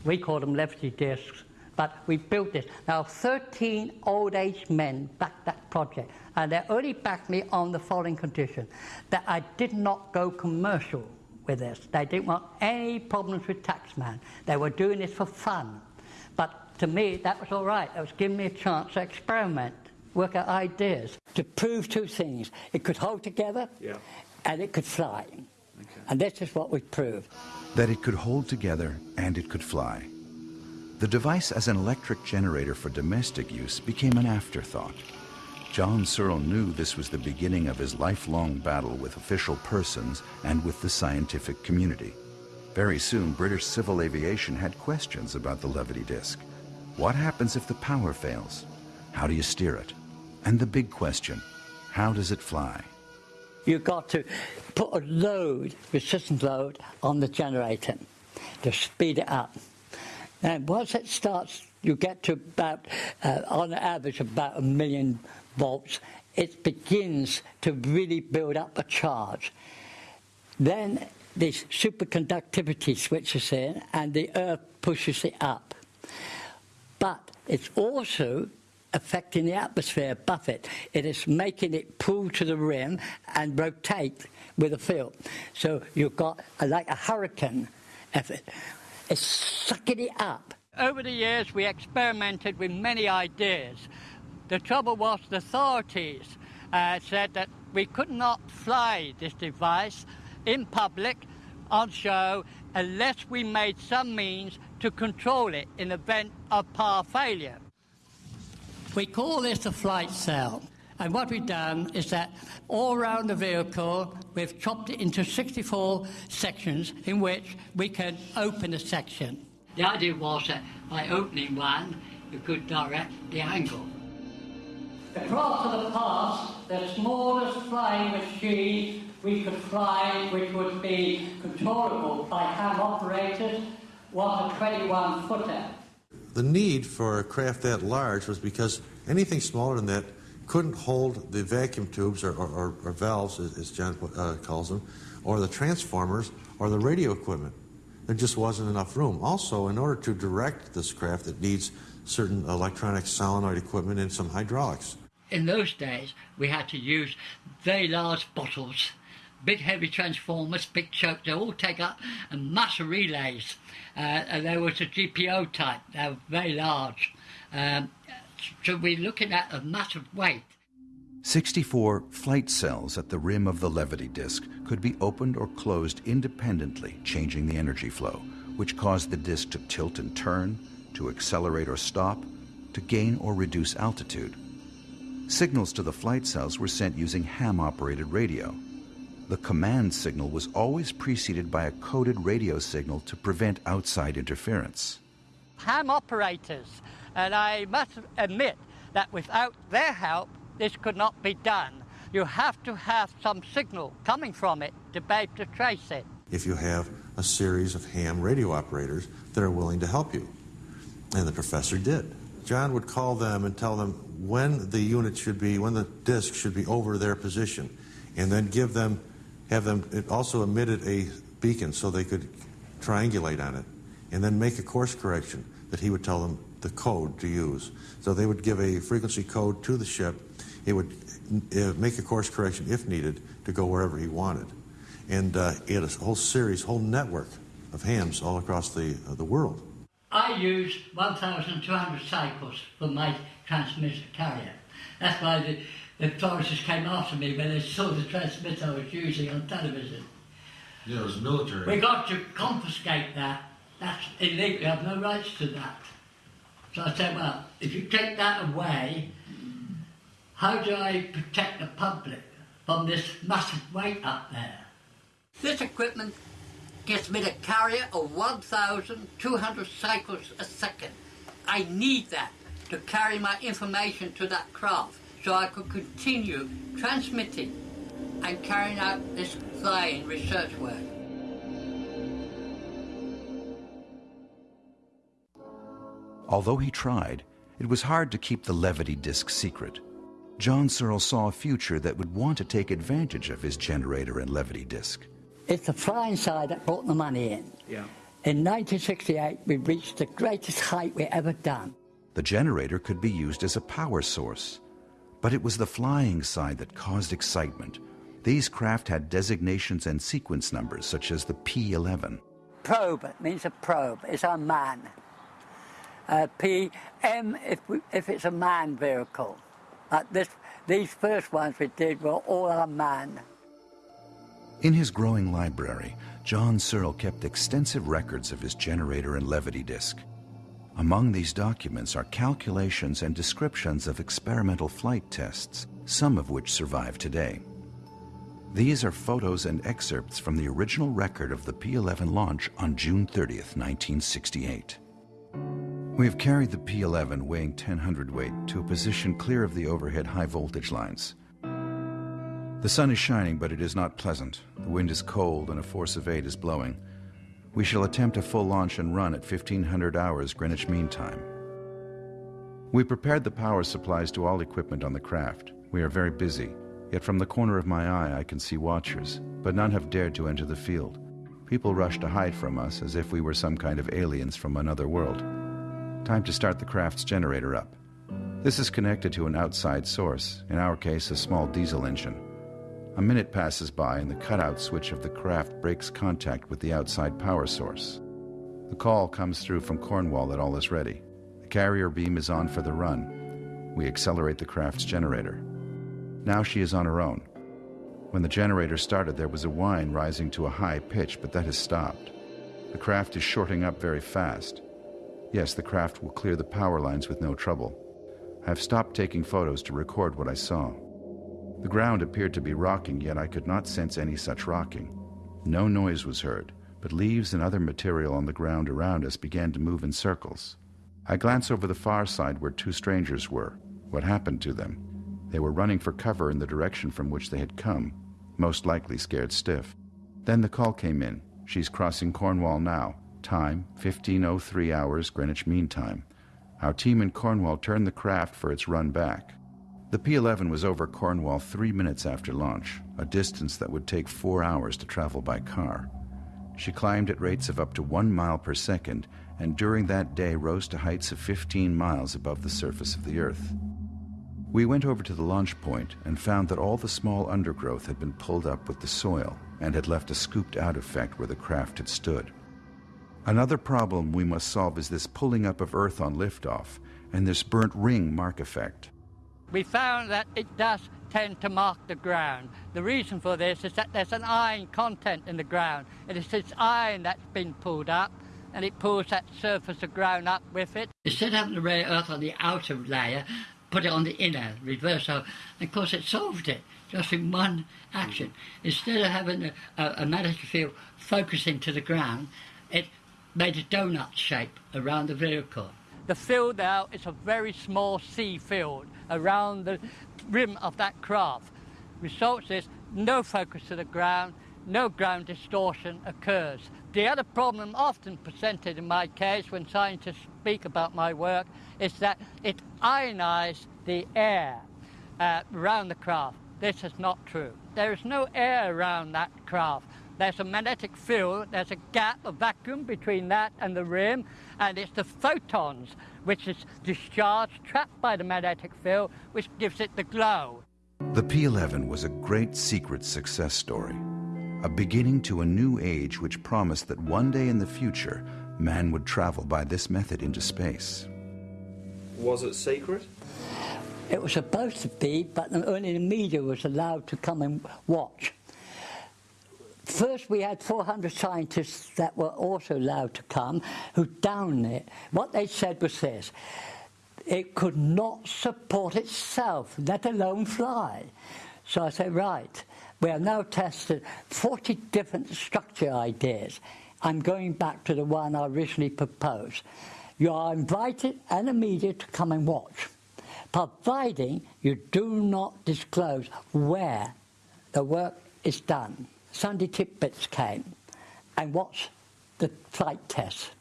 We called them levity discs. But we built this. Now, 13 old age men backed that project, and they only backed me on the following condition that I did not go commercial with this. They didn't want any problems with taxman. They were doing this for fun. But to me, that was all right. It was giving me a chance to experiment, work out ideas, to prove two things. It could hold together, Yeah. and it could fly. And this is what we proved. that it could hold together and it could fly. The device as an electric generator for domestic use became an afterthought. John Searle knew this was the beginning of his lifelong battle with official persons and with the scientific community. Very soon, British civil aviation had questions about the levity disk. What happens if the power fails? How do you steer it? And the big question, how does it fly? You've got to put a load, resistance load, on the generator to speed it up. And once it starts, you get to about, uh, on average, about a million volts. It begins to really build up a charge. Then this superconductivity switches in, and the Earth pushes it up. But it's also affecting the atmosphere above it. Is making it pull to the rim and rotate with the field. So you've got a, like a hurricane effort. It's sucking it up. Over the years, we experimented with many ideas. The trouble was the authorities uh, said that we could not fly this device in public on show unless we made some means to control it in the event of power failure. We call this a flight cell. And what we've done is that all around the vehicle, we've chopped it into 64 sections in which we can open a section. The idea was that by opening one, you could direct the angle. Across to the past, the smallest flying machine we could fly, which would be controllable by hand operators, was a 21 footer. The need for a craft that large was because anything smaller than that couldn't hold the vacuum tubes or, or, or, or valves, as, as John uh, calls them, or the transformers or the radio equipment. There just wasn't enough room. Also, in order to direct this craft, it needs certain electronic solenoid equipment and some hydraulics. In those days, we had to use very large bottles, big heavy transformers, big chokes, they all take up a massive relays. Uh, there was a GPO type, they were very large. Um, so we're looking at a massive weight. 64 flight cells at the rim of the levity disk could be opened or closed independently, changing the energy flow, which caused the disk to tilt and turn, to accelerate or stop, to gain or reduce altitude. Signals to the flight cells were sent using ham operated radio. The command signal was always preceded by a coded radio signal to prevent outside interference. Ham operators, and I must admit that without their help, this could not be done. You have to have some signal coming from it to be able to trace it. If you have a series of ham radio operators that are willing to help you. And the professor did. John would call them and tell them when the unit should be, when the disc should be over their position, and then give them, have them, it also emitted a beacon so they could triangulate on it, and then make a course correction that he would tell them the code to use. So they would give a frequency code to the ship. It would uh, make a course correction if needed to go wherever he wanted. And uh, had a whole series, whole network of hams all across the, uh, the world. I use 1,200 cycles for my transmitter carrier. That's why the, the authorities came after me when they saw the transmitter I was using on television. Yeah, it was military. We got to confiscate that. That's illegal. You have no rights to that. So I said, well, if you take that away, how do I protect the public from this massive weight up there? This equipment gives me the carrier of 1,200 cycles a second. I need that to carry my information to that craft so I could continue transmitting and carrying out this flying research work. Although he tried, it was hard to keep the levity disk secret. John Searle saw a future that would want to take advantage of his generator and levity disk. It's the flying side that brought the money in. Yeah. In 1968, we reached the greatest height we ever done. The generator could be used as a power source. But it was the flying side that caused excitement. These craft had designations and sequence numbers, such as the P-11. Probe means a probe. It's a man. Uh, PM if, we, if it's a man vehicle. Uh, this, these first ones we did were all unmanned. In his growing library, John Searle kept extensive records of his generator and levity disk. Among these documents are calculations and descriptions of experimental flight tests, some of which survive today. These are photos and excerpts from the original record of the P-11 launch on June 30th, 1968. We have carried the P-11 weighing 10 hundredweight to a position clear of the overhead high voltage lines. The sun is shining, but it is not pleasant. The wind is cold and a force of 8 is blowing. We shall attempt a full launch and run at 1500 hours Greenwich Mean Time. We prepared the power supplies to all equipment on the craft. We are very busy, yet from the corner of my eye I can see watchers, but none have dared to enter the field. People rush to hide from us as if we were some kind of aliens from another world. Time to start the craft's generator up. This is connected to an outside source, in our case a small diesel engine. A minute passes by and the cutout switch of the craft breaks contact with the outside power source. The call comes through from Cornwall that all is ready. The carrier beam is on for the run. We accelerate the craft's generator. Now she is on her own. When the generator started, there was a whine rising to a high pitch, but that has stopped. The craft is shorting up very fast. Yes, the craft will clear the power lines with no trouble. I have stopped taking photos to record what I saw. The ground appeared to be rocking, yet I could not sense any such rocking. No noise was heard, but leaves and other material on the ground around us began to move in circles. I glanced over the far side where two strangers were. What happened to them? They were running for cover in the direction from which they had come, most likely scared stiff. Then the call came in. She's crossing Cornwall now. Time 1503 hours Greenwich Mean Time. Our team in Cornwall turned the craft for its run back. The P-11 was over Cornwall three minutes after launch, a distance that would take four hours to travel by car. She climbed at rates of up to one mile per second, and during that day rose to heights of 15 miles above the surface of the Earth. We went over to the launch point and found that all the small undergrowth had been pulled up with the soil and had left a scooped out effect where the craft had stood. Another problem we must solve is this pulling up of Earth on liftoff and this burnt ring mark effect we found that it does tend to mark the ground. The reason for this is that there's an iron content in the ground. It is this iron that's been pulled up and it pulls that surface of ground up with it. Instead of having the rare earth on the outer layer, put it on the inner, reverse. So, of course, it solved it just in one action. Instead of having a, a, a magnetic field focusing to the ground, it made a donut shape around the vehicle. The field now is a very small C field around the rim of that craft. Results is no focus to the ground, no ground distortion occurs. The other problem often presented in my case when scientists speak about my work is that it ionizes the air uh, around the craft. This is not true. There is no air around that craft. There's a magnetic field, there's a gap, a vacuum between that and the rim, and it's the photons which is discharged, trapped by the magnetic field, which gives it the glow. The P-11 was a great secret success story, a beginning to a new age which promised that one day in the future, man would travel by this method into space. Was it secret? It was supposed to be, but only the media was allowed to come and watch. First, we had 400 scientists that were also allowed to come who downed it. What they said was this it could not support itself, let alone fly. So I said, right, we have now tested 40 different structure ideas. I'm going back to the one I originally proposed. You are invited and media to come and watch, providing you do not disclose where the work is done. Sunday Titbits came and watched the flight test.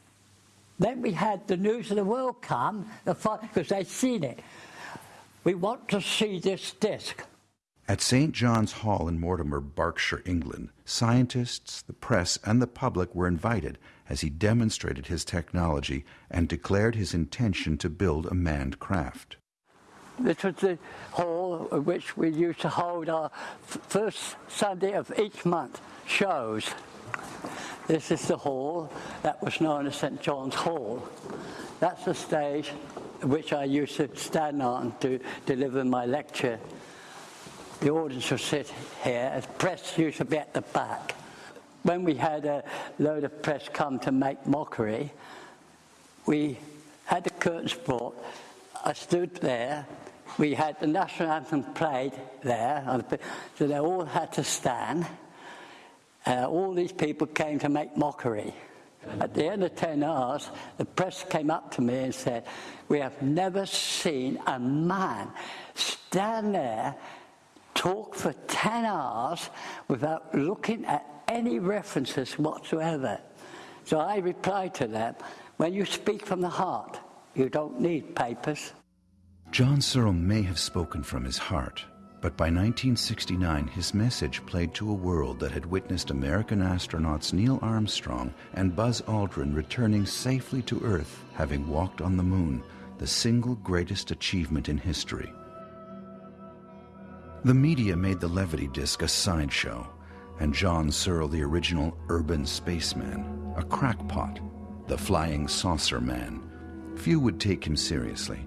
Then we had the News of the World come, because they'd seen it. We want to see this disc. At St. John's Hall in Mortimer, Berkshire, England, scientists, the press, and the public were invited as he demonstrated his technology and declared his intention to build a manned craft. This was the hall which we used to hold our first Sunday of each month shows. This is the hall that was known as St. John's Hall. That's the stage which I used to stand on to deliver my lecture. The audience would sit here, the press used to be at the back. When we had a load of press come to make mockery, we had the curtains brought. I stood there. We had the national anthem played there, so they all had to stand. Uh, all these people came to make mockery. At the end of 10 hours, the press came up to me and said, We have never seen a man stand there, talk for 10 hours without looking at any references whatsoever. So I replied to them, When you speak from the heart, you don't need papers. John Searle may have spoken from his heart, but by 1969 his message played to a world that had witnessed American astronauts Neil Armstrong and Buzz Aldrin returning safely to Earth, having walked on the moon, the single greatest achievement in history. The media made the Levity disc a sideshow, and John Searle the original urban spaceman, a crackpot, the flying saucer man. Few would take him seriously.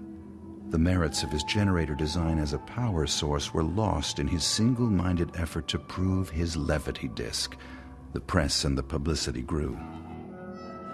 The merits of his generator design as a power source were lost in his single minded effort to prove his levity disk. The press and the publicity grew.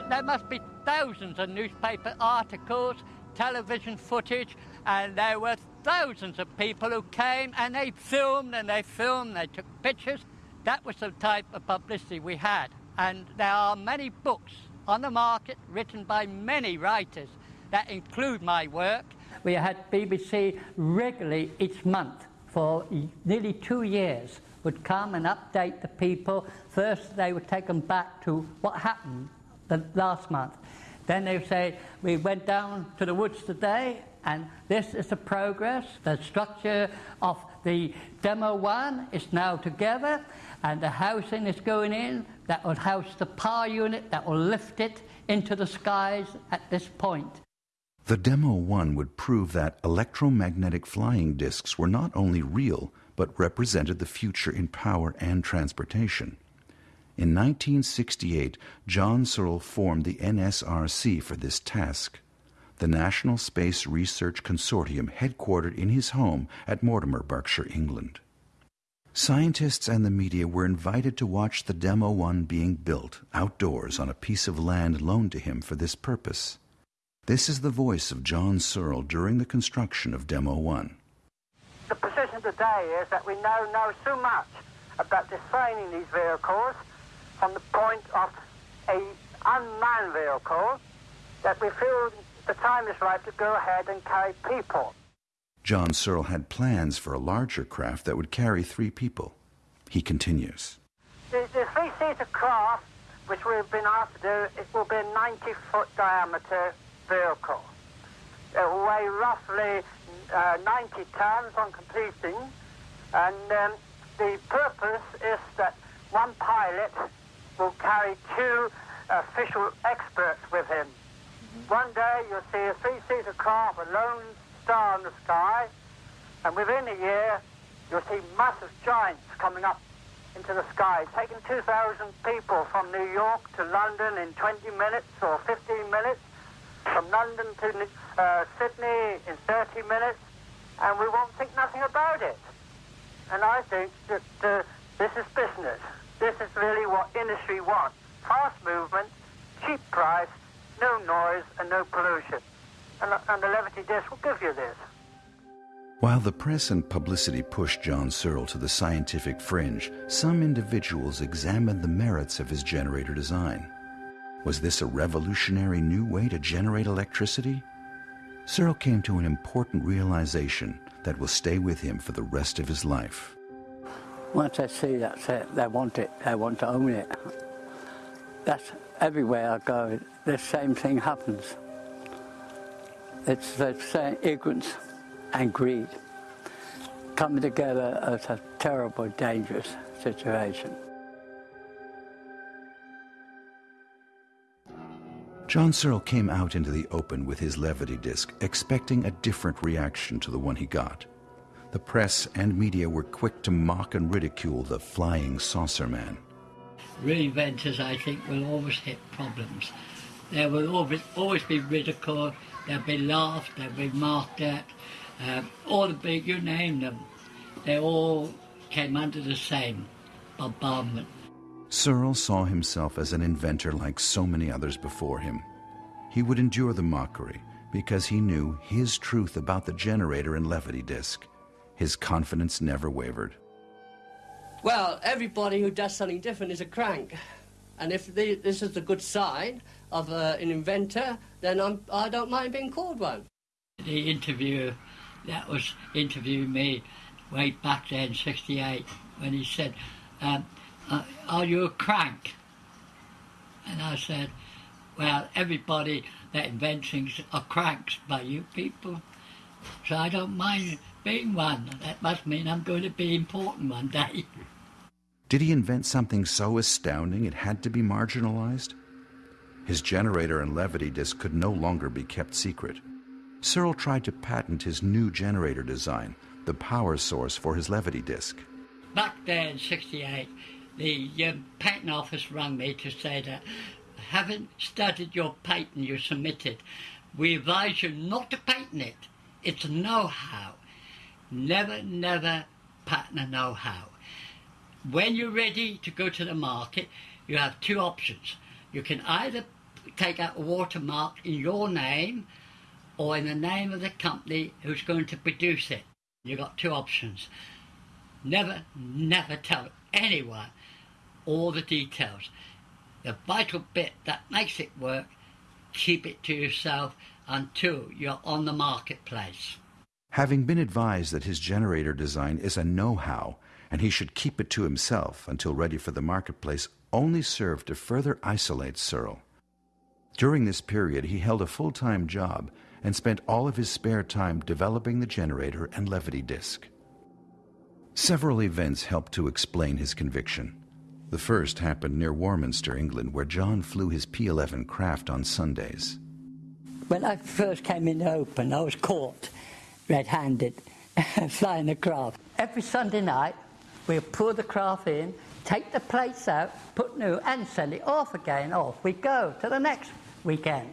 There must be thousands of newspaper articles, television footage, and there were thousands of people who came and they filmed and they filmed, they took pictures. That was the type of publicity we had. And there are many books on the market written by many writers that include my work we had BBC regularly each month for nearly two years would come and update the people. First, they would take them back to what happened the last month. Then they would say, We went down to the woods today, and this is the progress. The structure of the demo one is now together, and the housing is going in that will house the power unit that will lift it into the skies at this point. The Demo 1 would prove that electromagnetic flying disks were not only real, but represented the future in power and transportation. In 1968, John Searle formed the NSRC for this task, the National Space Research Consortium headquartered in his home at Mortimer, Berkshire, England. Scientists and the media were invited to watch the Demo 1 being built outdoors on a piece of land loaned to him for this purpose. This is the voice of John Searle during the construction of Demo 1. The position today is that we now know so much about designing these vehicles from the point of a unmanned vehicle that we feel the time is right to go ahead and carry people. John Searle had plans for a larger craft that would carry three people. He continues. The, the three-seater craft, which we've been asked to do, it will be a 90-foot diameter vehicle. It will weigh roughly uh, 90 tons on completing, and um, the purpose is that one pilot will carry two official experts with him. Mm-hmm. One day you'll see a three-seater car with a lone star in the sky, and within a year you'll see massive giants coming up into the sky, taking 2,000 people from New York to London in 20 minutes or 15 minutes, from London to uh, Sydney in 30 minutes, and we won't think nothing about it. And I think that uh, this is business. This is really what industry wants. Fast movement, cheap price, no noise, and no pollution. And, uh, and the Levity disc will give you this. While the press and publicity pushed John Searle to the scientific fringe, some individuals examined the merits of his generator design. Was this a revolutionary new way to generate electricity? Searle came to an important realization that will stay with him for the rest of his life. Once I see that, they want it, they want to own it. That's everywhere I go, the same thing happens. It's the same ignorance and greed. coming together as a terrible, dangerous situation. John Searle came out into the open with his levity disc, expecting a different reaction to the one he got. The press and media were quick to mock and ridicule the flying saucer man. Reinventors, I think, will always hit problems. There will always, always be ridicule, they'll be laughed, they'll be mocked at. Um, all the big, you name them, they all came under the same bombardment. Searle saw himself as an inventor like so many others before him. He would endure the mockery because he knew his truth about the generator and levity disc. His confidence never wavered. Well, everybody who does something different is a crank. And if the, this is the good sign of uh, an inventor, then I'm, I don't mind being called one. The interviewer that was interviewing me way back then, 68, when he said, um, uh, Uh, are you a crank? And I said, well, everybody that invents things are cranks by you people. So I don't mind being one. That must mean I'm going to be important one day. Did he invent something so astounding it had to be marginalized? His generator and levity disc could no longer be kept secret. Searle tried to patent his new generator design, the power source for his levity disc. Back there in 68, the um, patent office rang me to say that having studied your patent you submitted, we advise you not to patent it. It's know-how. Never, never patent a know-how. When you're ready to go to the market, you have two options. You can either take out a watermark in your name or in the name of the company who's going to produce it. You've got two options. Never, never tell anyone all the details. The vital bit that makes it work, keep it to yourself until you're on the marketplace. Having been advised that his generator design is a know-how and he should keep it to himself until ready for the marketplace only served to further isolate Searle. During this period, he held a full-time job and spent all of his spare time developing the generator and levity disc. Several events helped to explain his conviction. The first happened near Warminster, England, where John flew his P-11 craft on Sundays. When I first came in the open, I was caught red-handed flying the craft. Every Sunday night, we'll pull the craft in, take the plates out, put new, and send it off again. Off we go to the next weekend.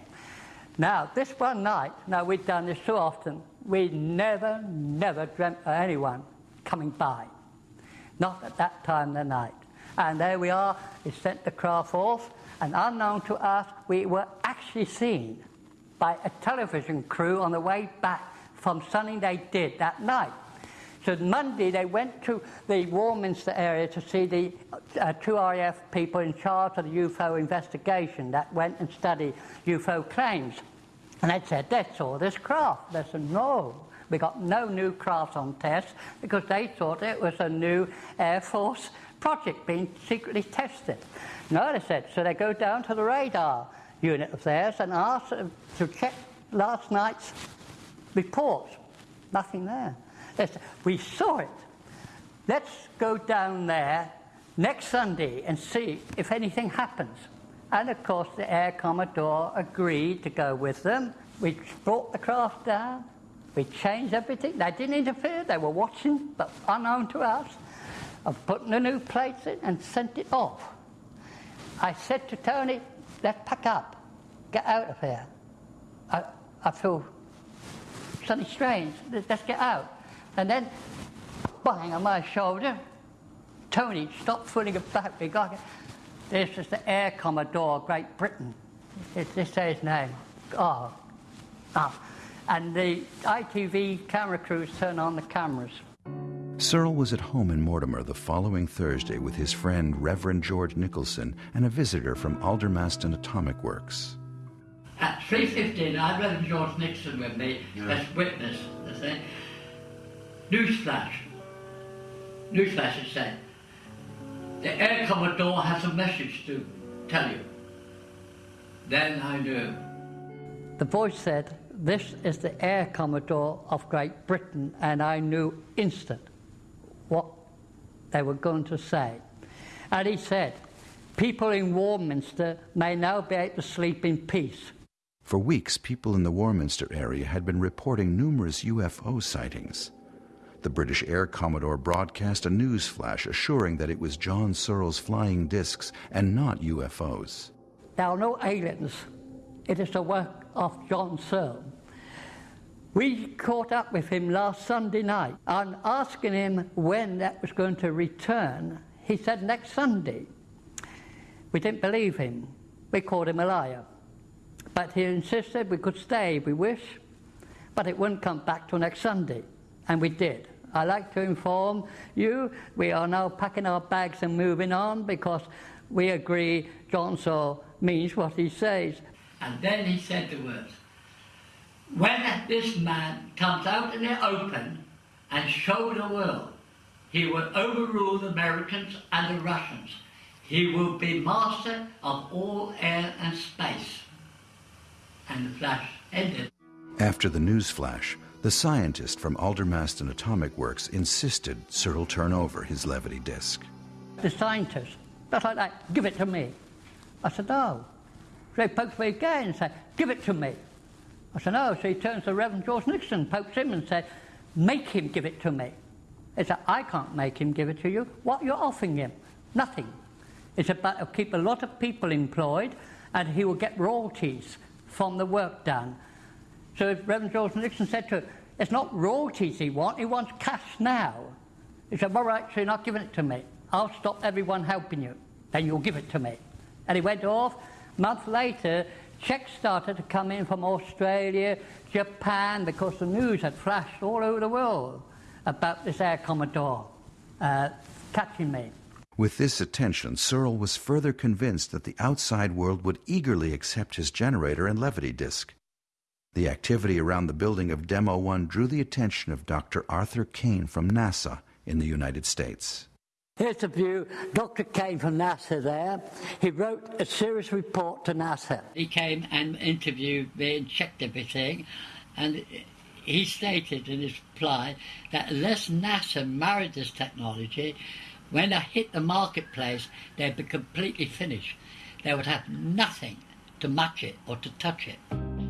Now, this one night, now we've done this so often, we never, never dreamt of anyone coming by. Not at that time of the night. And there we are, we sent the craft off, and unknown to us, we were actually seen by a television crew on the way back from something they did that night. So Monday they went to the Warminster area to see the uh, two RAF people in charge of the UFO investigation that went and studied UFO claims. And they said, they saw this craft. They said, no, we got no new craft on test because they thought it was a new Air Force project being secretly tested. No, they said, so they go down to the radar unit of theirs and ask to check last night's reports. Nothing there. They said, we saw it. Let's go down there next Sunday and see if anything happens. And of course, the Air Commodore agreed to go with them. We brought the craft down. We changed everything. They didn't interfere. They were watching, but unknown to us, of putting the new plates in and sent it off. I said to Tony, let's pack up. Get out of here. I, I feel something strange. Let's get out. And then, bang on my shoulder, Tony, stop fooling about. We got. This is the Air Commodore, Great Britain. It's this his name. Oh, ah. And the ITV camera crews turn on the cameras. Searle was at home in Mortimer the following Thursday with his friend Reverend George Nicholson and a visitor from Aldermaston Atomic Works. At 3.15, I had Reverend George Nixon with me yeah. as witness. Newsflash. Newsflash, it said. The Air Commodore has a message to tell you. Then I knew. The voice said, this is the Air Commodore of Great Britain, and I knew instant they were going to say. And he said, People in Warminster may now be able to sleep in peace. For weeks, people in the Warminster area had been reporting numerous UFO sightings. The British Air Commodore broadcast a news flash assuring that it was John Searle's flying discs and not UFOs. There are no aliens. It is the work of John Searle. We caught up with him last Sunday night and asking him when that was going to return. He said next Sunday. We didn't believe him. We called him a liar. But he insisted we could stay if we wish, but it wouldn't come back till next Sunday. And we did. I like to inform you we are now packing our bags and moving on because we agree John Searle means what he says. And then he said the words When this man comes out in the open and show the world, he will overrule the Americans and the Russians. He will be master of all air and space. And the flash ended. After the news flash, the scientist from Aldermaston Atomic Works insisted Searle turn over his levity disc. The scientist, just like that, give it to me. I said, oh. no. So he pokes me again and said, give it to me. I said, no. So he turns to Reverend George Nixon, pokes him and said, make him give it to me. He said, I can't make him give it to you. What you're offering him? Nothing. It's about to keep a lot of people employed and he will get royalties from the work done. So Reverend George Nixon said to him, it's not royalties he wants, he wants cash now. He said, well, right, so you're not giving it to me. I'll stop everyone helping you. Then you'll give it to me. And he went off. A month later, checks started to come in from Australia, Japan, because the news had flashed all over the world about this Air Commodore uh, catching me. With this attention, Searle was further convinced that the outside world would eagerly accept his generator and levity disk. The activity around the building of Demo 1 drew the attention of Dr. Arthur Kane from NASA in the United States. Here's a view. Dr. Kane from NASA there. He wrote a serious report to NASA. He came and interviewed me and checked everything, and he stated in his reply that unless NASA married this technology, when they hit the marketplace, they'd be completely finished. They would have nothing to match it or to touch it.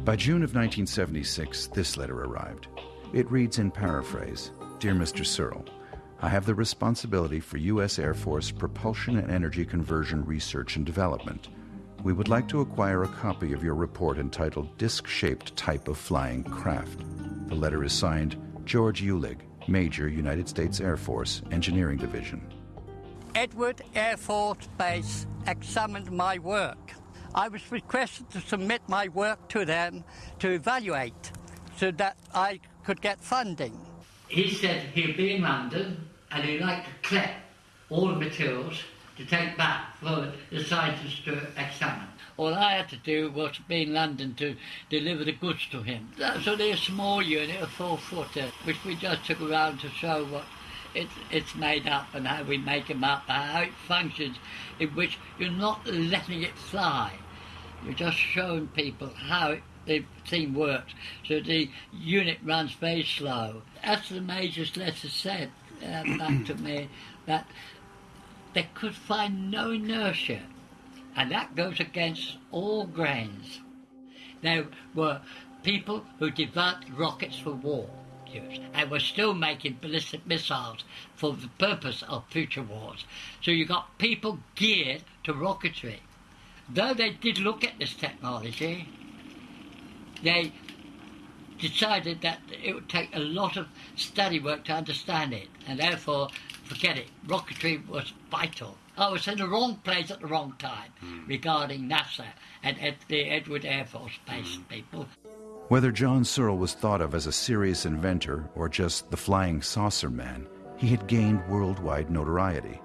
By June of 1976, this letter arrived. It reads in paraphrase Dear Mr. Searle, I have the responsibility for U.S. Air Force propulsion and energy conversion research and development. We would like to acquire a copy of your report entitled Disc Shaped Type of Flying Craft. The letter is signed George Uhlig, Major, United States Air Force, Engineering Division. Edward Air Force Base examined my work. I was requested to submit my work to them to evaluate so that I could get funding. He said he'd be in London and he liked to collect all the materials to take back for the scientists to examine. All I had to do was be in London to deliver the goods to him. That's only a small unit, a four footer, which we just took around to show what it's, it's made up and how we make them up, how it functions, in which you're not letting it fly. You're just showing people how it, the thing works. So the unit runs very slow. As the Major's letter said uh, back to me, that they could find no inertia. And that goes against all grains. There were people who developed rockets for war use and were still making ballistic missiles for the purpose of future wars. So you got people geared to rocketry. Though they did look at this technology, they decided that it would take a lot of study work to understand it, and therefore, forget it. Rocketry was vital. I was in the wrong place at the wrong time mm. regarding NASA and Ed, the Edward Air Force Base mm. people. Whether John Searle was thought of as a serious inventor or just the flying saucer man, he had gained worldwide notoriety.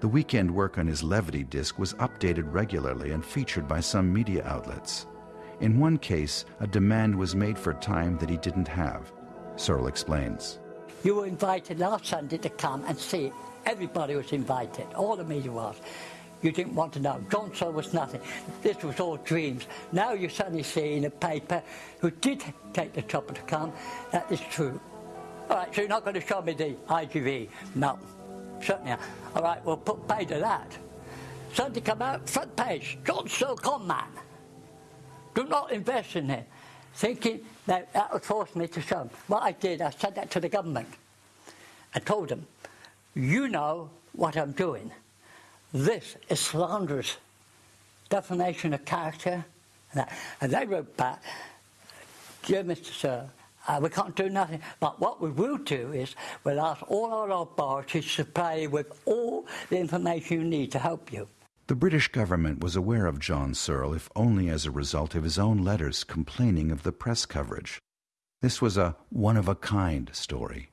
The weekend work on his levity disc was updated regularly and featured by some media outlets. In one case, a demand was made for time that he didn't have. Searle explains. You were invited last Sunday to come and see. Everybody was invited, all the media was. You didn't want to know. John Searle was nothing. This was all dreams. Now you suddenly see in a paper who did take the trouble to come. That is true. All right, so you're not going to show me the IGV? No. certainly. All right, we'll put pay to that. Sunday come out, front page, Searle man. Do not invest in him. Thinking that that would force me to them. What I did, I said that to the government. I told them, you know what I'm doing. This is slanderous defamation of character. And they wrote back, Dear Mr. Sir, uh, we can't do nothing. But what we will do is we'll ask all our authorities to supply you with all the information you need to help you. The British government was aware of John Searle, if only as a result of his own letters complaining of the press coverage. This was a one of a kind story.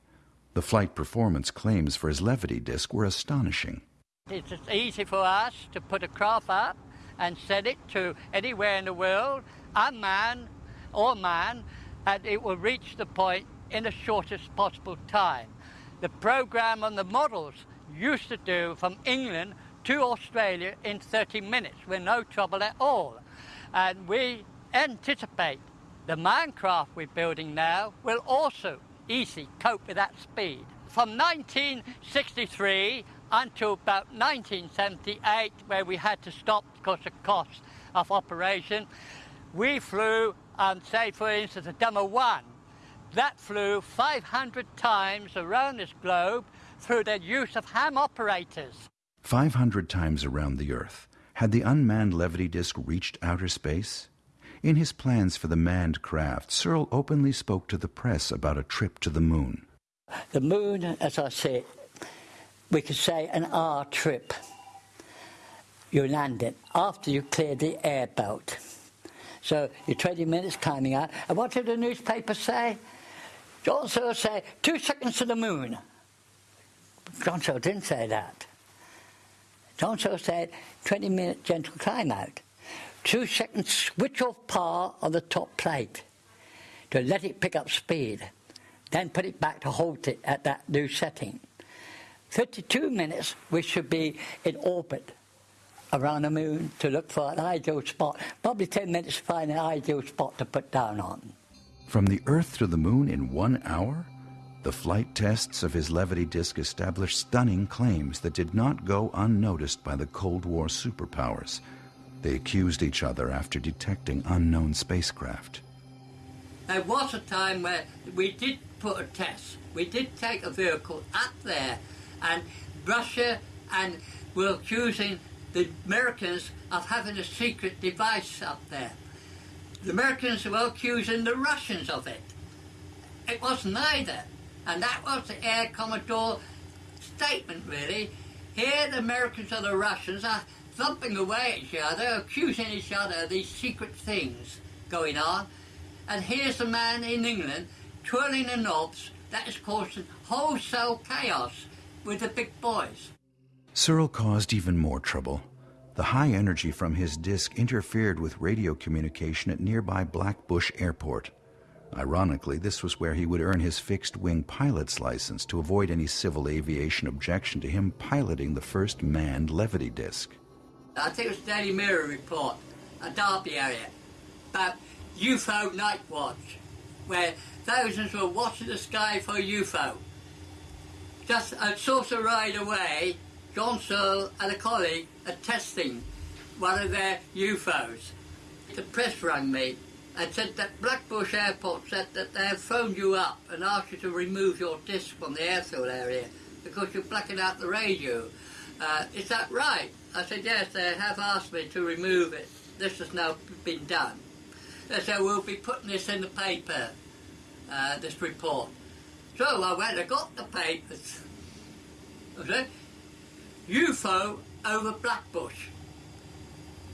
The flight performance claims for his levity disc were astonishing. It's easy for us to put a craft up and send it to anywhere in the world, unmanned or manned, and it will reach the point in the shortest possible time. The program on the models used to do from England to Australia in 30 minutes with no trouble at all. And we anticipate the minecraft we're building now will also easily cope with that speed. From 1963 until about 1978, where we had to stop because of cost of operation, we flew, um, say for instance, a Demo 1. That flew 500 times around this globe through the use of ham operators. 500 times around the Earth. Had the unmanned levity disc reached outer space? In his plans for the manned craft, Searle openly spoke to the press about a trip to the moon. The moon, as I said, we could say an hour trip. You land it after you clear the air belt. So you're 20 minutes climbing out. And what did the newspaper say? John Searle said, two seconds to the moon. John Searle didn't say that. Searle said, 20 minute gentle climb out. Two seconds switch off power on the top plate to let it pick up speed. Then put it back to hold it at that new setting. 32 minutes, we should be in orbit around the moon to look for an ideal spot. Probably 10 minutes to find an ideal spot to put down on. From the Earth to the moon in one hour? The flight tests of his levity disk established stunning claims that did not go unnoticed by the Cold War superpowers. They accused each other after detecting unknown spacecraft. There was a time where we did put a test. We did take a vehicle up there and Russia and were accusing the Americans of having a secret device up there. The Americans were accusing the Russians of it. It wasn't either. And that was the Air Commodore statement, really. Here the Americans and the Russians are thumping away at each other, accusing each other of these secret things going on. And here's a man in England twirling the knobs that is causing wholesale chaos with the big boys. Searle caused even more trouble. The high energy from his disk interfered with radio communication at nearby Blackbush Airport. Ironically, this was where he would earn his fixed wing pilot's license to avoid any civil aviation objection to him piloting the first manned levity disc. I think it was Daily Mirror report, a Derby area, about UFO night watch, where thousands were watching the sky for UFO. Just a sort of ride away, John Searle and a colleague are testing one of their UFOs. The press rang me and said that Blackbush Airport said that they have phoned you up and asked you to remove your disc from the airfield area because you're blacking out the radio. Uh, is that right? I said, yes, they have asked me to remove it. This has now been done. They said, we'll be putting this in the paper, uh, this report. So I went and got the papers. Okay? UFO over Blackbush.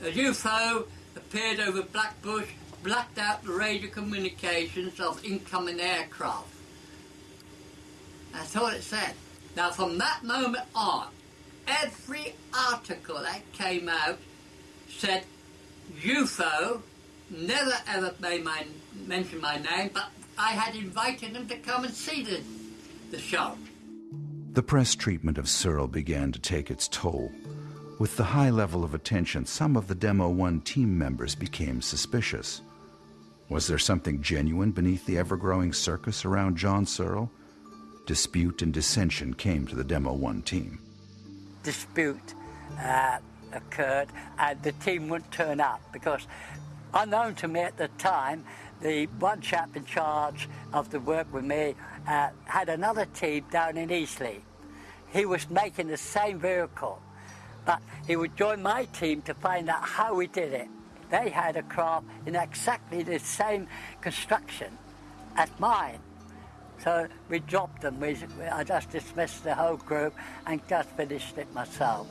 A UFO appeared over Blackbush, blacked out the radio communications of incoming aircraft. That's all it said. Now, from that moment on, every article that came out said UFO, never ever made my, mention my name, but I had invited them to come and see the, the show. The press treatment of Searle began to take its toll. With the high level of attention, some of the Demo 1 team members became suspicious. Was there something genuine beneath the ever growing circus around John Searle? Dispute and dissension came to the Demo 1 team. dispute uh, occurred and the team wouldn't turn up because, unknown to me at the time, the one chap in charge of the work with me uh, had another team down in Eastleigh. He was making the same vehicle, but he would join my team to find out how we did it. They had a craft in exactly the same construction as mine. So we dropped them. We, I just dismissed the whole group and just finished it myself.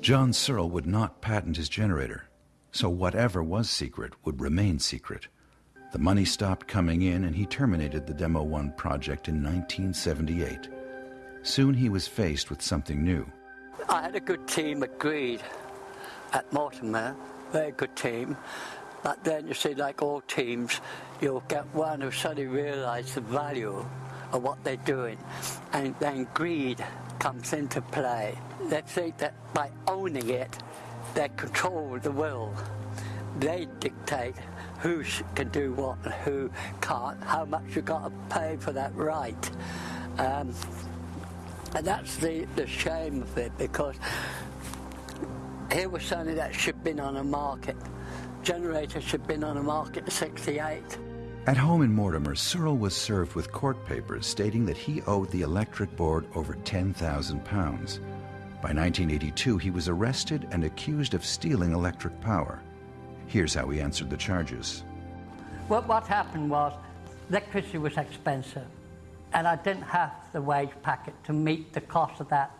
John Searle would not patent his generator, so whatever was secret would remain secret. The money stopped coming in and he terminated the Demo 1 project in 1978. Soon he was faced with something new. I had a good team agreed at Mortimer, very good team. But then you see, like all teams, you'll get one who suddenly realise the value of what they're doing, and then greed comes into play. They think that by owning it, they control the will. They dictate who can do what and who can't, how much you've got to pay for that right. Um, and that's the, the shame of it because here was something that should have been on the market. Generator should have been on the market in 68. At home in Mortimer, Searle was served with court papers stating that he owed the electric board over £10,000. By 1982, he was arrested and accused of stealing electric power. Here's how he answered the charges. Well, what happened was electricity was expensive, and I didn't have the wage packet to meet the cost of that.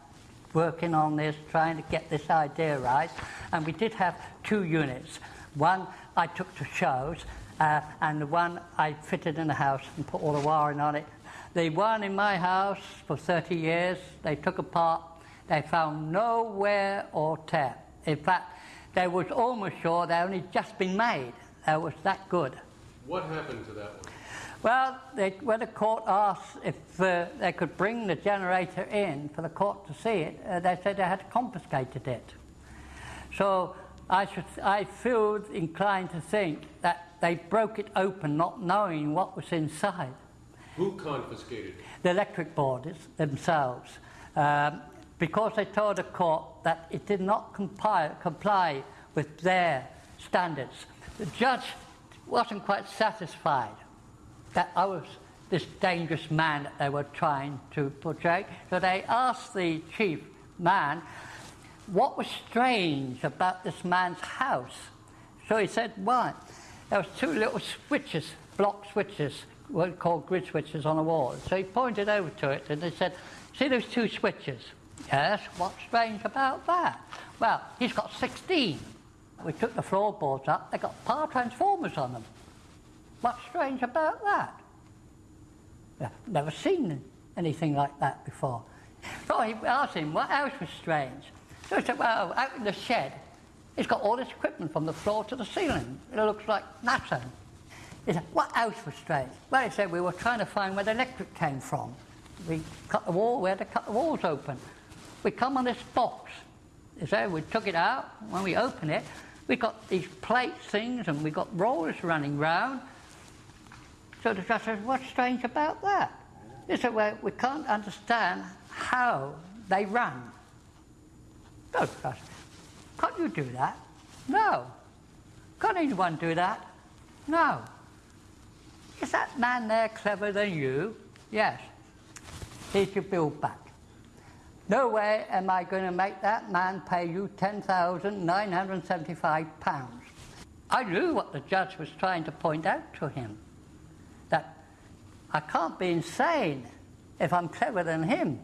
Working on this, trying to get this idea right, and we did have two units. One I took to shows, uh, and the one I fitted in the house and put all the wiring on it. The one in my house for 30 years, they took apart, they found no wear or tear. In fact, they was almost sure they only just been made. They was that good. What happened to that one? Well, they, when the court asked if uh, they could bring the generator in for the court to see it, uh, they said they had confiscated it. So I, should, I feel inclined to think that they broke it open not knowing what was inside. Who confiscated it? The electric boards themselves. Um, because they told the court that it did not comply, comply with their standards. The judge wasn't quite satisfied that I was this dangerous man that they were trying to portray. So they asked the chief man what was strange about this man's house. So he said, why? There was two little switches, block switches, what called grid switches on the wall. So he pointed over to it and he said, see those two switches? Yes, what's strange about that? Well, he's got 16. We took the floorboards up, they got power transformers on them. What's strange about that? Never seen anything like that before. So I asked him, what else was strange? So he said, well, out in the shed, it's got all this equipment from the floor to the ceiling. It looks like NASA. He said, what else was strange? Well, he said, we were trying to find where the electric came from. We cut the wall, we had to cut the walls open. We come on this box. He said, we took it out. When we open it, we got these plate things and we got rollers running round. So the judge said, what's strange about that? He said, well, we can't understand how they run. No, judge, can't you do that? No. Can't anyone do that? No. Is that man there clever than you? Yes. Here's your bill back. No way am I going to make that man pay you £10,975. I knew what the judge was trying to point out to him I can't be insane if I'm cleverer than him.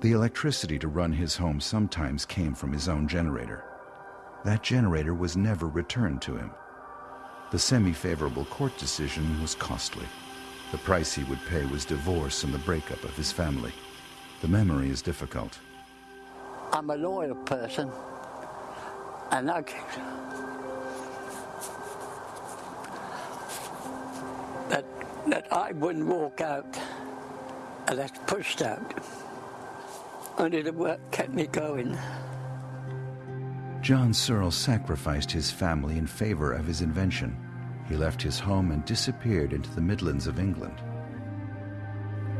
The electricity to run his home sometimes came from his own generator. That generator was never returned to him. The semi favorable court decision was costly. The price he would pay was divorce and the breakup of his family. The memory is difficult. I'm a loyal person, and I that I wouldn't walk out unless pushed out. Only the work kept me going. John Searle sacrificed his family in favor of his invention. He left his home and disappeared into the Midlands of England.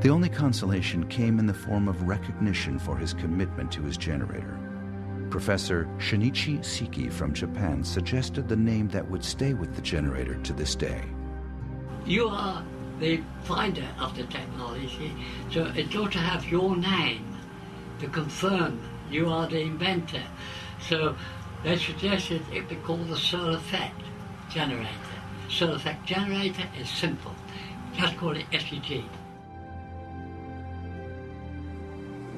The only consolation came in the form of recognition for his commitment to his generator. Professor Shinichi Seike from Japan suggested the name that would stay with the generator to this day. You are the finder of the technology, so it ought to have your name to confirm you are the inventor. So they suggested it be called the effect generator. Effect generator is simple. Just call it SEG.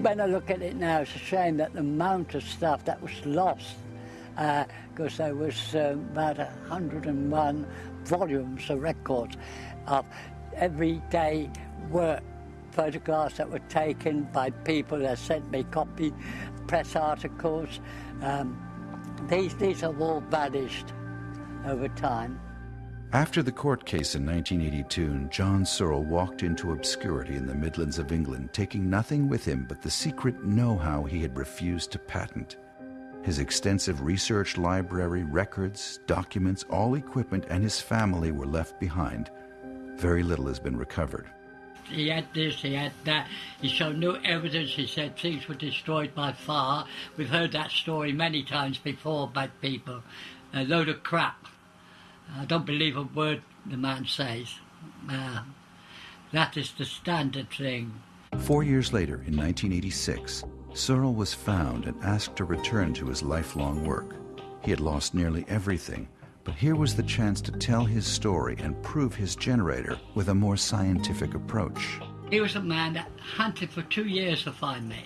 When I look at it now, it's a shame that the amount of stuff that was lost, because uh, there was um, about 101 volumes of records of everyday work, photographs that were taken by people that sent me copy, press articles. Um, these, these have all vanished over time. After the court case in 1982, John Searle walked into obscurity in the Midlands of England, taking nothing with him but the secret know how he had refused to patent. His extensive research library, records, documents, all equipment, and his family were left behind. Very little has been recovered. He had this, he had that. He showed no evidence. He said things were destroyed by fire. We've heard that story many times before by people. A load of crap. I don't believe a word the man says. Uh, that is the standard thing. Four years later, in 1986, Searle was found and asked to return to his lifelong work. He had lost nearly everything, but here was the chance to tell his story and prove his generator with a more scientific approach. He was a man that hunted for two years to find me.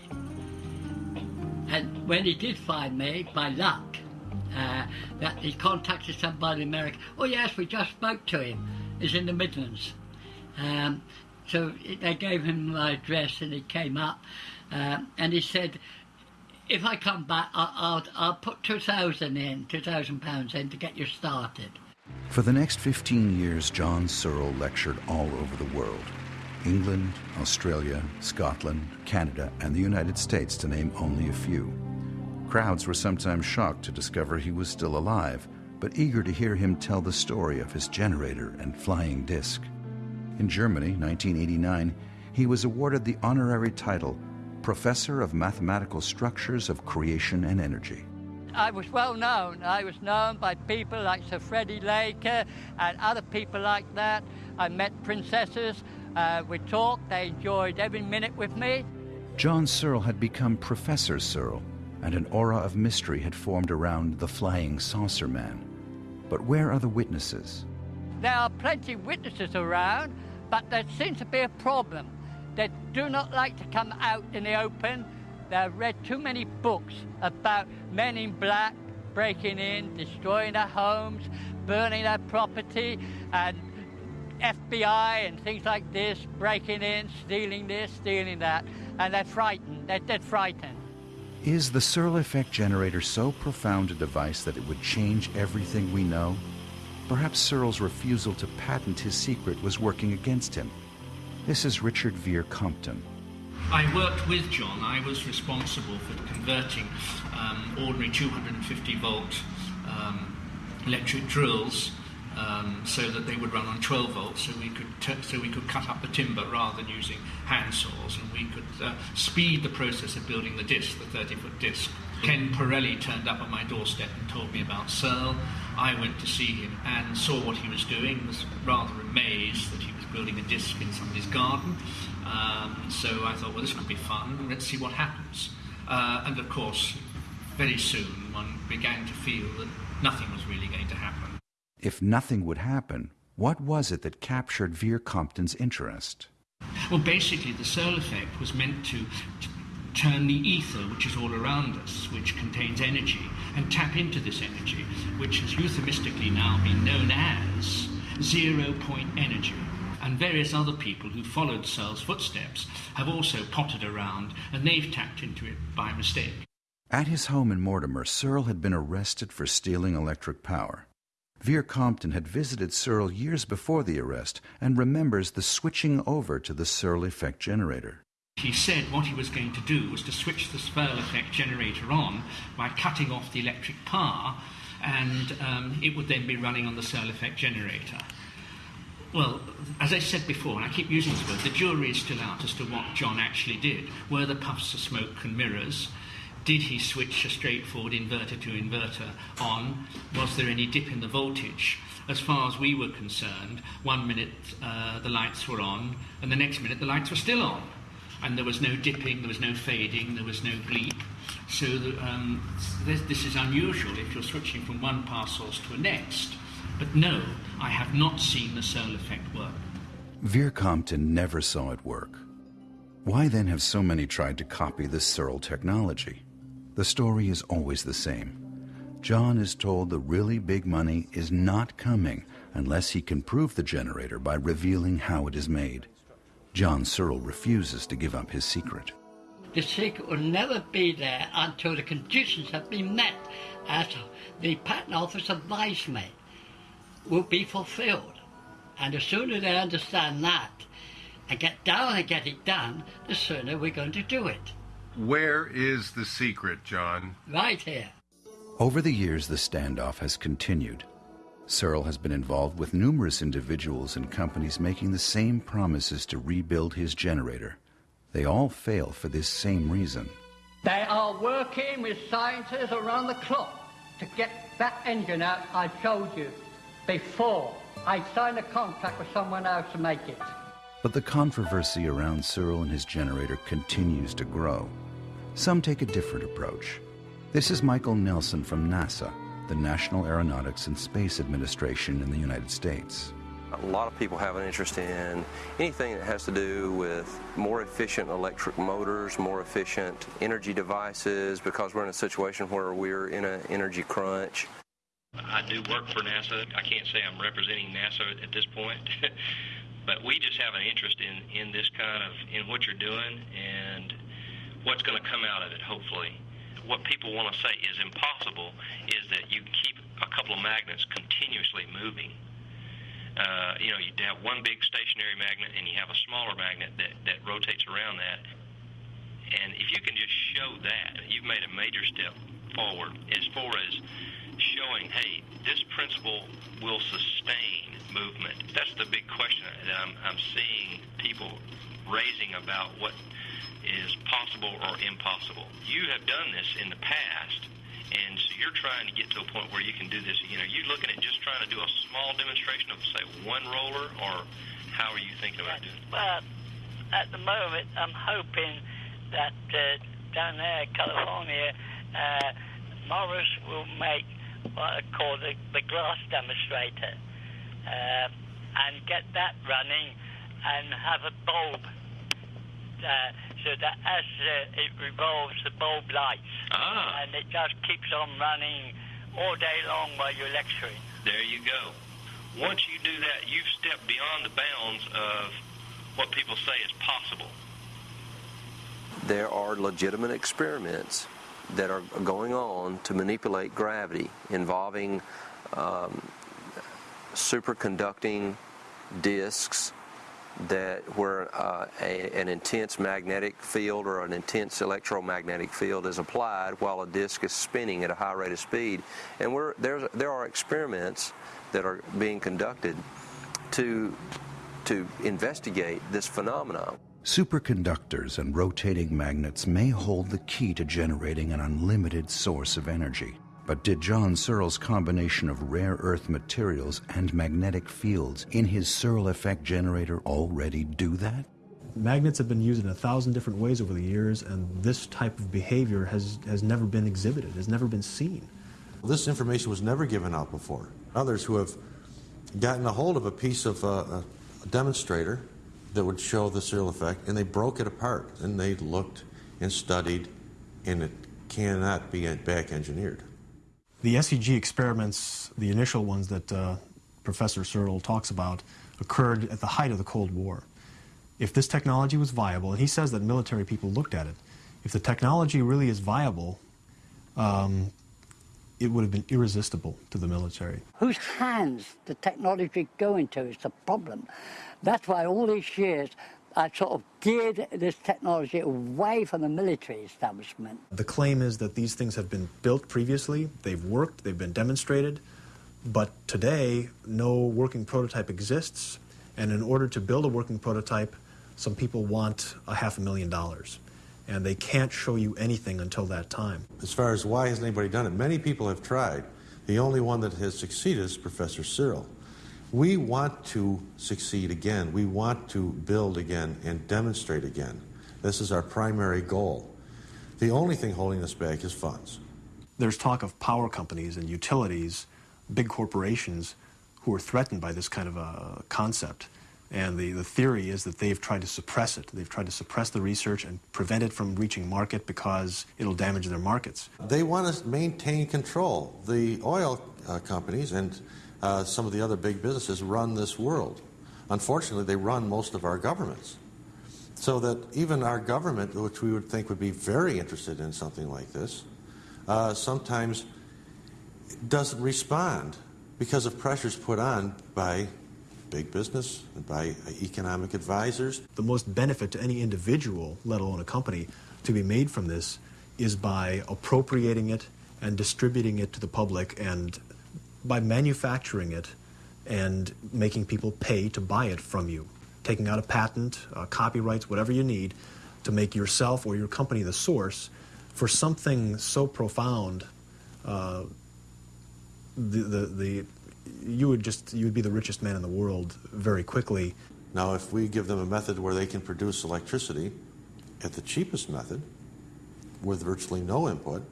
And when he did find me, by luck, uh, that he contacted somebody in America. Oh yes, we just spoke to him. He's in the Midlands. Um, so they gave him my address and he came up uh, and he said, if I come back, I'll, I'll, I'll put 2,000 in, 2,000 pounds in to get you started. For the next 15 years, John Searle lectured all over the world. England, Australia, Scotland, Canada, and the United States, to name only a few. Crowds were sometimes shocked to discover he was still alive, but eager to hear him tell the story of his generator and flying disc. In Germany, 1989, he was awarded the honorary title Professor of Mathematical Structures of Creation and Energy. I was well known. I was known by people like Sir Freddie Laker and other people like that. I met princesses. Uh, we talked. They enjoyed every minute with me. John Searle had become Professor Searle, and an aura of mystery had formed around the flying saucer man. But where are the witnesses? There are plenty of witnesses around, but there seems to be a problem. They do not like to come out in the open. They've read too many books about men in black breaking in, destroying their homes, burning their property, and FBI and things like this breaking in, stealing this, stealing that, and they're frightened. They're dead frightened. Is the Searle effect generator so profound a device that it would change everything we know? Perhaps Searle's refusal to patent his secret was working against him. This is Richard Vere Compton. I worked with John. I was responsible for converting um, ordinary 250 volt um, electric drills um, so that they would run on 12 volts, so we could so we could cut up the timber rather than using hand saws, and we could uh, speed the process of building the disc, the 30 foot disc. Ken Pirelli turned up at my doorstep and told me about Searle. I went to see him and saw what he was doing. Was rather amazed that he was building a disc in somebody's garden. Um, so I thought, well, this could be fun. Let's see what happens. Uh, and of course, very soon one began to feel that nothing was really going to happen. If nothing would happen, what was it that captured Vere Compton's interest? Well, basically, the Searle effect was meant to, to turn the ether, which is all around us, which contains energy, and tap into this energy, which has euphemistically now been known as zero point energy. And various other people who followed Searle's footsteps have also potted around and they've tapped into it by mistake. At his home in Mortimer, Searle had been arrested for stealing electric power. Vere Compton had visited Searle years before the arrest and remembers the switching over to the Searle effect generator. He said what he was going to do was to switch the Searle effect generator on by cutting off the electric power, and um, it would then be running on the Searle effect generator. Well, as I said before, and I keep using this word, the jury is still out as to what John actually did. Were the puffs of smoke and mirrors? Did he switch a straightforward inverter to inverter on? Was there any dip in the voltage? As far as we were concerned, one minute uh, the lights were on, and the next minute the lights were still on. And there was no dipping, there was no fading, there was no bleep. So um, this, this is unusual if you're switching from one power source to a next. But no, I have not seen the Searle effect work. Veer Compton never saw it work. Why then have so many tried to copy the Searle technology? The story is always the same. John is told the really big money is not coming unless he can prove the generator by revealing how it is made. John Searle refuses to give up his secret. The secret will never be there until the conditions have been met, as the patent office advised me, will be fulfilled. And the sooner they understand that and get down and get it done, the sooner we're going to do it. Where is the secret, John? Right here. Over the years, the standoff has continued. Searle has been involved with numerous individuals and companies making the same promises to rebuild his generator. They all fail for this same reason. They are working with scientists around the clock to get that engine out I showed you before I signed a contract with someone else to make it. But the controversy around Searle and his generator continues to grow. Some take a different approach. This is Michael Nelson from NASA, the National Aeronautics and Space Administration in the United States. A lot of people have an interest in anything that has to do with more efficient electric motors, more efficient energy devices, because we're in a situation where we're in an energy crunch. I do work for NASA. I can't say I'm representing NASA at this point, but we just have an interest in, in this kind of, in what you're doing and what's going to come out of it, hopefully. What people want to say is impossible is that you keep a couple of magnets continuously moving uh, you know, you have one big stationary magnet and you have a smaller magnet that, that rotates around that. And if you can just show that, you've made a major step forward as far as showing, hey, this principle will sustain movement. That's the big question that I'm, I'm seeing people raising about what is possible or impossible. You have done this in the past and so you're trying to get to a point where you can do this. You know, you're looking at just trying to do a small demonstration of, say, one roller, or how are you thinking about doing it? Well, at the moment, I'm hoping that uh, down there California, uh, Morris will make what I call the, the glass demonstrator uh, and get that running and have a bulb uh, so that as uh, it revolves, the bulb lights. Ah. And it just keeps on running all day long while you're lecturing. There you go. Once you do that, you've stepped beyond the bounds of what people say is possible. There are legitimate experiments that are going on to manipulate gravity involving um, superconducting disks that where uh, a, an intense magnetic field or an intense electromagnetic field is applied while a disk is spinning at a high rate of speed. And we're, there's, there are experiments that are being conducted to, to investigate this phenomenon. Superconductors and rotating magnets may hold the key to generating an unlimited source of energy. But did John Searle's combination of rare earth materials and magnetic fields in his Searle effect generator already do that? Magnets have been used in a thousand different ways over the years, and this type of behavior has, has never been exhibited, has never been seen. This information was never given out before. Others who have gotten a hold of a piece of uh, a demonstrator that would show the Searle effect, and they broke it apart, and they looked and studied, and it cannot be back engineered. The SEG experiments, the initial ones that uh, Professor Searle talks about, occurred at the height of the Cold War. If this technology was viable, and he says that military people looked at it, if the technology really is viable, um, it would have been irresistible to the military. Whose hands the technology go into is the problem. That's why all these years I sort of geared this technology away from the military establishment. The claim is that these things have been built previously, they've worked, they've been demonstrated, but today no working prototype exists, and in order to build a working prototype, some people want a half a million dollars. and they can't show you anything until that time. As far as why hasn't anybody done it, many people have tried. The only one that has succeeded is Professor Searle. We want to succeed again. We want to build again and demonstrate again. This is our primary goal. The only thing holding us back is funds. There's talk of power companies and utilities, big corporations, who are threatened by this kind of a concept. And the, the theory is that they've tried to suppress it. They've tried to suppress the research and prevent it from reaching market because it'll damage their markets. They want to maintain control. The oil uh, companies and uh, some of the other big businesses run this world. Unfortunately, they run most of our governments. So that even our government, which we would think would be very interested in something like this, uh, sometimes doesn't respond because of pressures put on by big business and by economic advisors. The most benefit to any individual, let alone a company, to be made from this is by appropriating it and distributing it to the public and by manufacturing it and making people pay to buy it from you, taking out a patent, uh, copyrights, whatever you need to make yourself or your company the source for something so profound. Uh, the, the, the, you would just you would be the richest man in the world very quickly. Now, if we give them a method where they can produce electricity at the cheapest method, with virtually no input,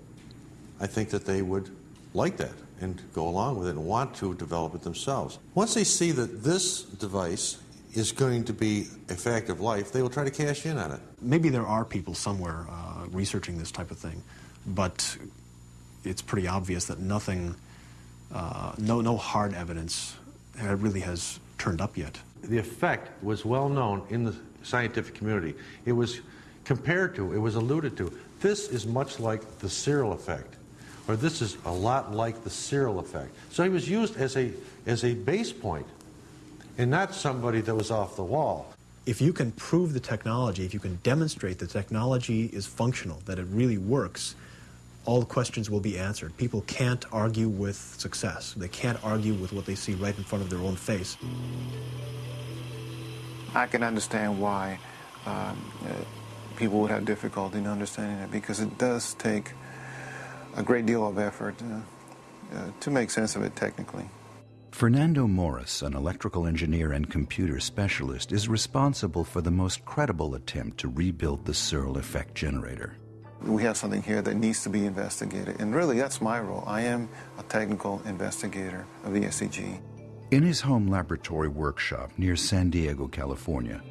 I think that they would like that and go along with it and want to develop it themselves. Once they see that this device is going to be a fact of life, they will try to cash in on it. Maybe there are people somewhere uh, researching this type of thing, but it's pretty obvious that nothing, uh, no, no hard evidence really has turned up yet. The effect was well known in the scientific community. It was compared to, it was alluded to. This is much like the Searle effect or this is a lot like the Searle effect. So he was used as a, as a base point and not somebody that was off the wall. If you can prove the technology, if you can demonstrate the technology is functional, that it really works, all the questions will be answered. People can't argue with success. They can't argue with what they see right in front of their own face. I can understand why um, uh, people would have difficulty in understanding it because it does take a great deal of effort uh, uh, to make sense of it technically. Fernando Morris, an electrical engineer and computer specialist, is responsible for the most credible attempt to rebuild the Searle effect generator. We have something here that needs to be investigated, and really that's my role. I am a technical investigator of the SEG. In his home laboratory workshop near San Diego, California,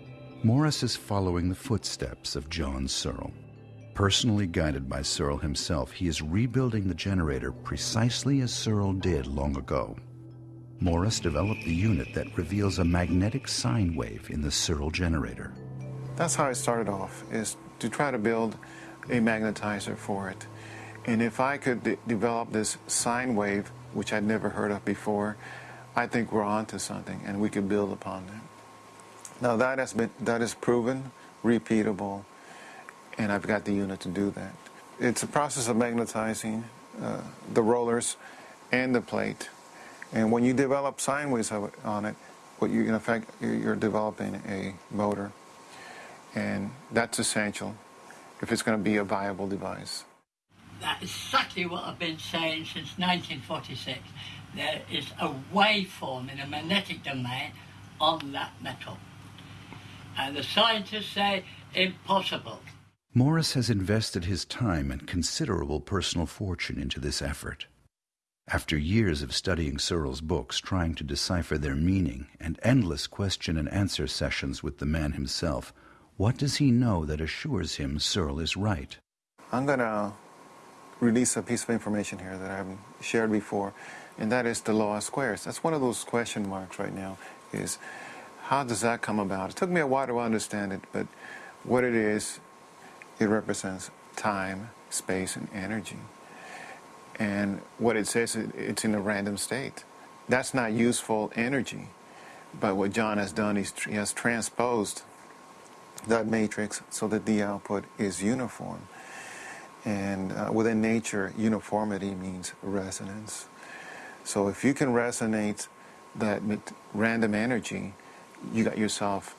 Morris is following the footsteps of John Searle. Personally guided by Searle himself, he is rebuilding the generator precisely as Searle did long ago. Morris developed the unit that reveals a magnetic sine wave in the Searle generator. That's how I started off, is to try to build a magnetizer for it. And if I could de develop this sine wave, which I'd never heard of before, I think we're onto something and we could build upon that. Now that has been that is proven, repeatable, and I've got the unit to do that. It's a process of magnetizing uh, the rollers and the plate. And when you develop sine waves on it, what you in effect you're developing a motor, and that's essential if it's going to be a viable device. That's exactly what I've been saying since 1946. There is a waveform in a magnetic domain on that metal. And the scientists say impossible. Morris has invested his time and considerable personal fortune into this effort. After years of studying Searle's books, trying to decipher their meaning, and endless question and answer sessions with the man himself, what does he know that assures him Searle is right? I'm going to release a piece of information here that I haven't shared before, and that is the law of squares. That's one of those question marks right now, is how does that come about? It took me a while to understand it, but what it is it represents time, space, and energy. And what it says, it's in a random state. That's not useful energy. But what John has done is he has transposed that matrix so that the output is uniform. And uh, within nature, uniformity means resonance. So if you can resonate that random energy, you got yourself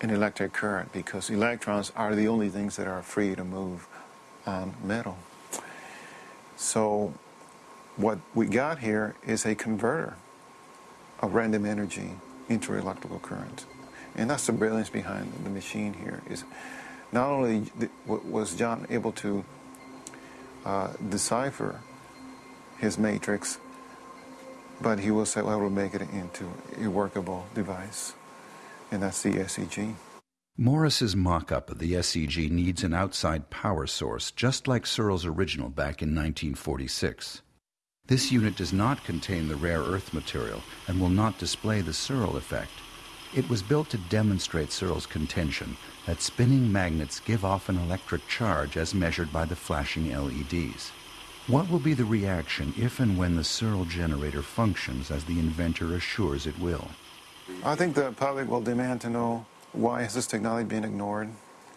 an electric current because electrons are the only things that are free to move on metal. So what we got here is a converter of random energy into electrical current. And that's the brilliance behind the machine here is not only was John able to uh, decipher his matrix, but he was able to make it into a workable device, and that's the SEG. Morris's mock-up of the SEG needs an outside power source, just like Searle's original back in 1946. This unit does not contain the rare earth material and will not display the Searle effect. It was built to demonstrate Searle's contention that spinning magnets give off an electric charge as measured by the flashing LEDs. What will be the reaction if and when the Searle generator functions as the inventor assures it will? I think the public will demand to know why has this technology been ignored?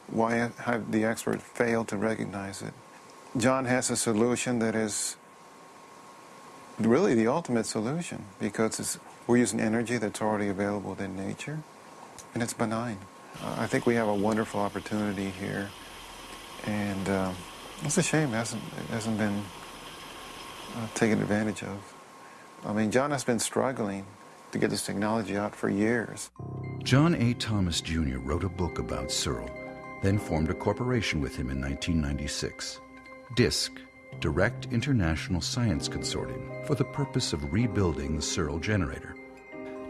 Why have the experts failed to recognize it? John has a solution that is really the ultimate solution because we're using energy that's already available in nature and it's benign. Uh, I think we have a wonderful opportunity here and um, it's a shame it hasn't, it hasn't been uh, taken advantage of. I mean, John has been struggling to get this technology out for years. John A. Thomas Jr. wrote a book about Searle, then formed a corporation with him in 1996. DISC, Direct International Science Consortium, for the purpose of rebuilding the Searle generator.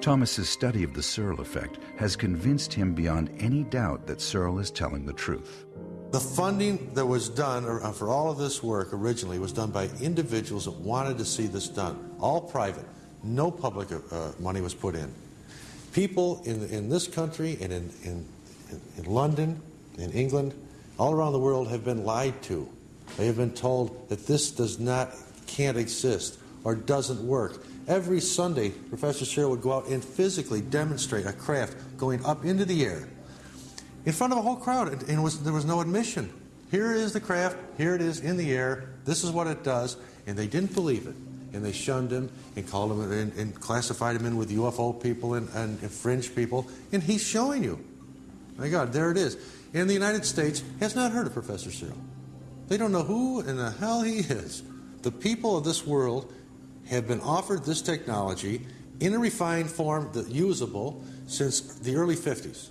Thomas's study of the Searle effect has convinced him beyond any doubt that Searle is telling the truth. The funding that was done uh, for all of this work originally was done by individuals that wanted to see this done, all private. No public uh, money was put in. People in, in this country and in, in, in London, in England, all around the world have been lied to. They have been told that this does not, can't exist or doesn't work. Every Sunday, Professor Searle would go out and physically demonstrate a craft going up into the air in front of a whole crowd, and was, there was no admission. Here is the craft, here it is in the air, this is what it does, and they didn't believe it and they shunned him and called him and, and classified him in with UFO people and, and, and fringe people. And he's showing you. My God, there it is. And the United States has not heard of Professor Searle. They don't know who in the hell he is. The people of this world have been offered this technology in a refined form, that usable, since the early 50s.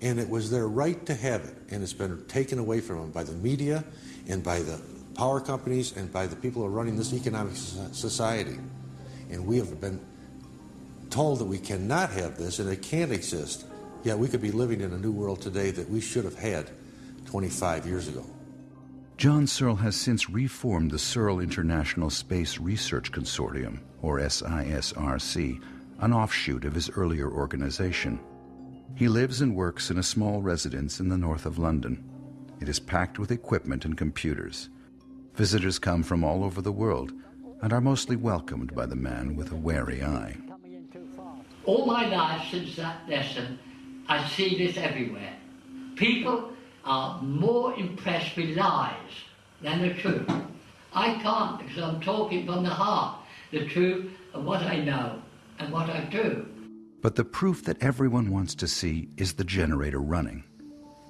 And it was their right to have it. And it's been taken away from them by the media and by the power companies and by the people who are running this economic society. And we have been told that we cannot have this and it can't exist. Yet we could be living in a new world today that we should have had 25 years ago. John Searle has since reformed the Searle International Space Research Consortium, or SISRC, an offshoot of his earlier organization. He lives and works in a small residence in the north of London. It is packed with equipment and computers. Visitors come from all over the world and are mostly welcomed by the man with a wary eye. All my life since that lesson, I see this everywhere. People are more impressed with lies than the truth. I can't because I'm talking from the heart, the truth of what I know and what I do. But the proof that everyone wants to see is the generator running.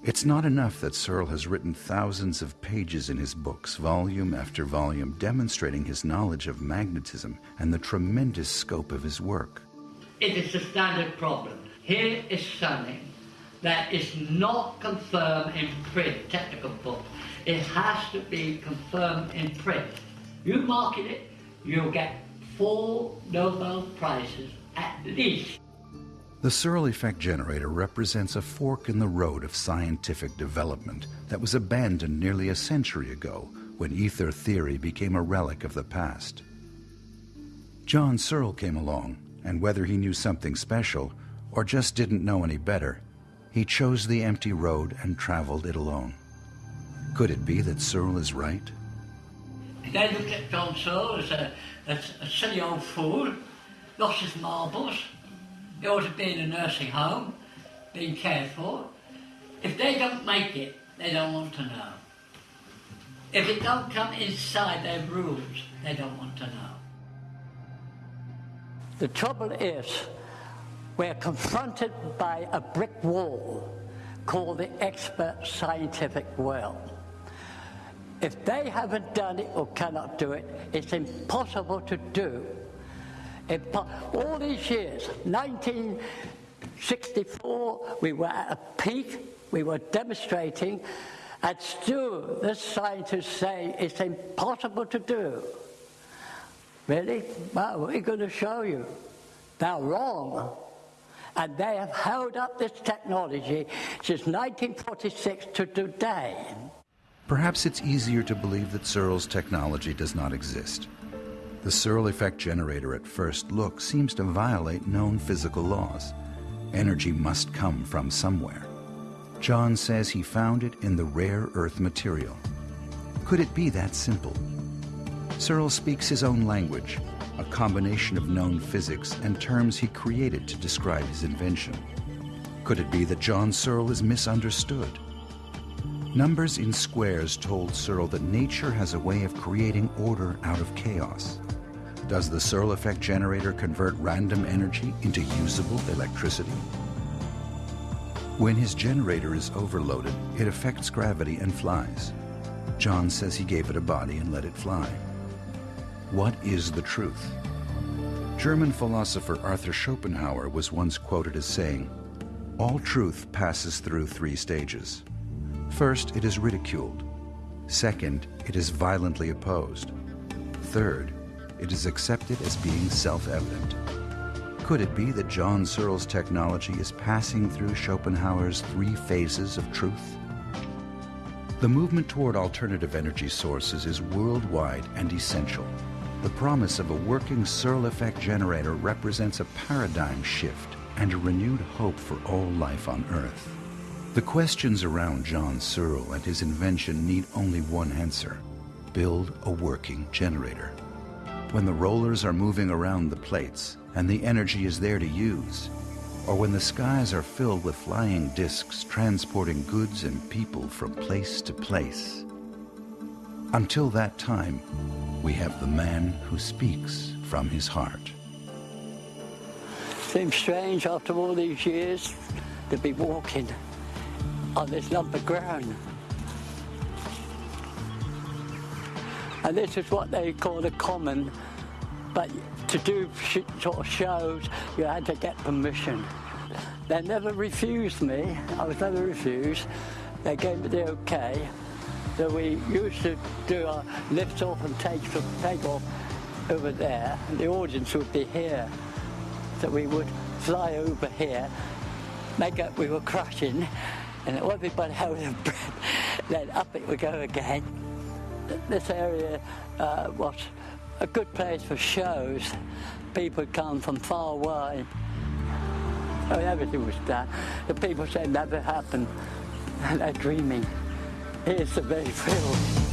It's not enough that Searle has written thousands of pages in his books, volume after volume, demonstrating his knowledge of magnetism and the tremendous scope of his work. It is a standard problem. Here is something that is not confirmed in print, technical book. It has to be confirmed in print. You market it, you'll get four Nobel Prizes at least. The Searle effect generator represents a fork in the road of scientific development that was abandoned nearly a century ago when ether theory became a relic of the past. John Searle came along, and whether he knew something special or just didn't know any better, he chose the empty road and traveled it alone. Could it be that Searle is right? They looked at John Searle as a, a silly old fool, lost his marbles, they ought to be in a nursing home, being cared for. If they don't make it, they don't want to know. If it don't come inside their rules, they don't want to know. The trouble is, we're confronted by a brick wall called the expert scientific world. If they haven't done it or cannot do it, it's impossible to do. All these years, 1964, we were at a peak, we were demonstrating, and still the scientists say it's impossible to do. Really? Well, we're going to show you. They're wrong. And they have held up this technology since 1946 to today. Perhaps it's easier to believe that Searle's technology does not exist. The Searle effect generator at first look seems to violate known physical laws. Energy must come from somewhere. John says he found it in the rare earth material. Could it be that simple? Searle speaks his own language, a combination of known physics and terms he created to describe his invention. Could it be that John Searle is misunderstood? Numbers in squares told Searle that nature has a way of creating order out of chaos. Does the Searle effect generator convert random energy into usable electricity? When his generator is overloaded, it affects gravity and flies. John says he gave it a body and let it fly. What is the truth? German philosopher Arthur Schopenhauer was once quoted as saying, All truth passes through three stages. First, it is ridiculed. Second, it is violently opposed. Third, it is accepted as being self evident. Could it be that John Searle's technology is passing through Schopenhauer's three phases of truth? The movement toward alternative energy sources is worldwide and essential. The promise of a working Searle effect generator represents a paradigm shift and a renewed hope for all life on Earth. The questions around John Searle and his invention need only one answer build a working generator. When the rollers are moving around the plates and the energy is there to use, or when the skies are filled with flying discs transporting goods and people from place to place. Until that time, we have the man who speaks from his heart. Seems strange after all these years to be walking on this lump of ground. And this is what they call a common, but to do sort of shows, you had to get permission. They never refused me. I was never refused. They gave me the okay. So we used to do our lift off and take, take off over there, and the audience would be here. So we would fly over here, make up we were crashing, and everybody held their breath. Then up it would go again. This area uh, was a good place for shows. People come from far away. I mean, everything was done. The people said never happened, and they're dreaming. Here's the very thrill.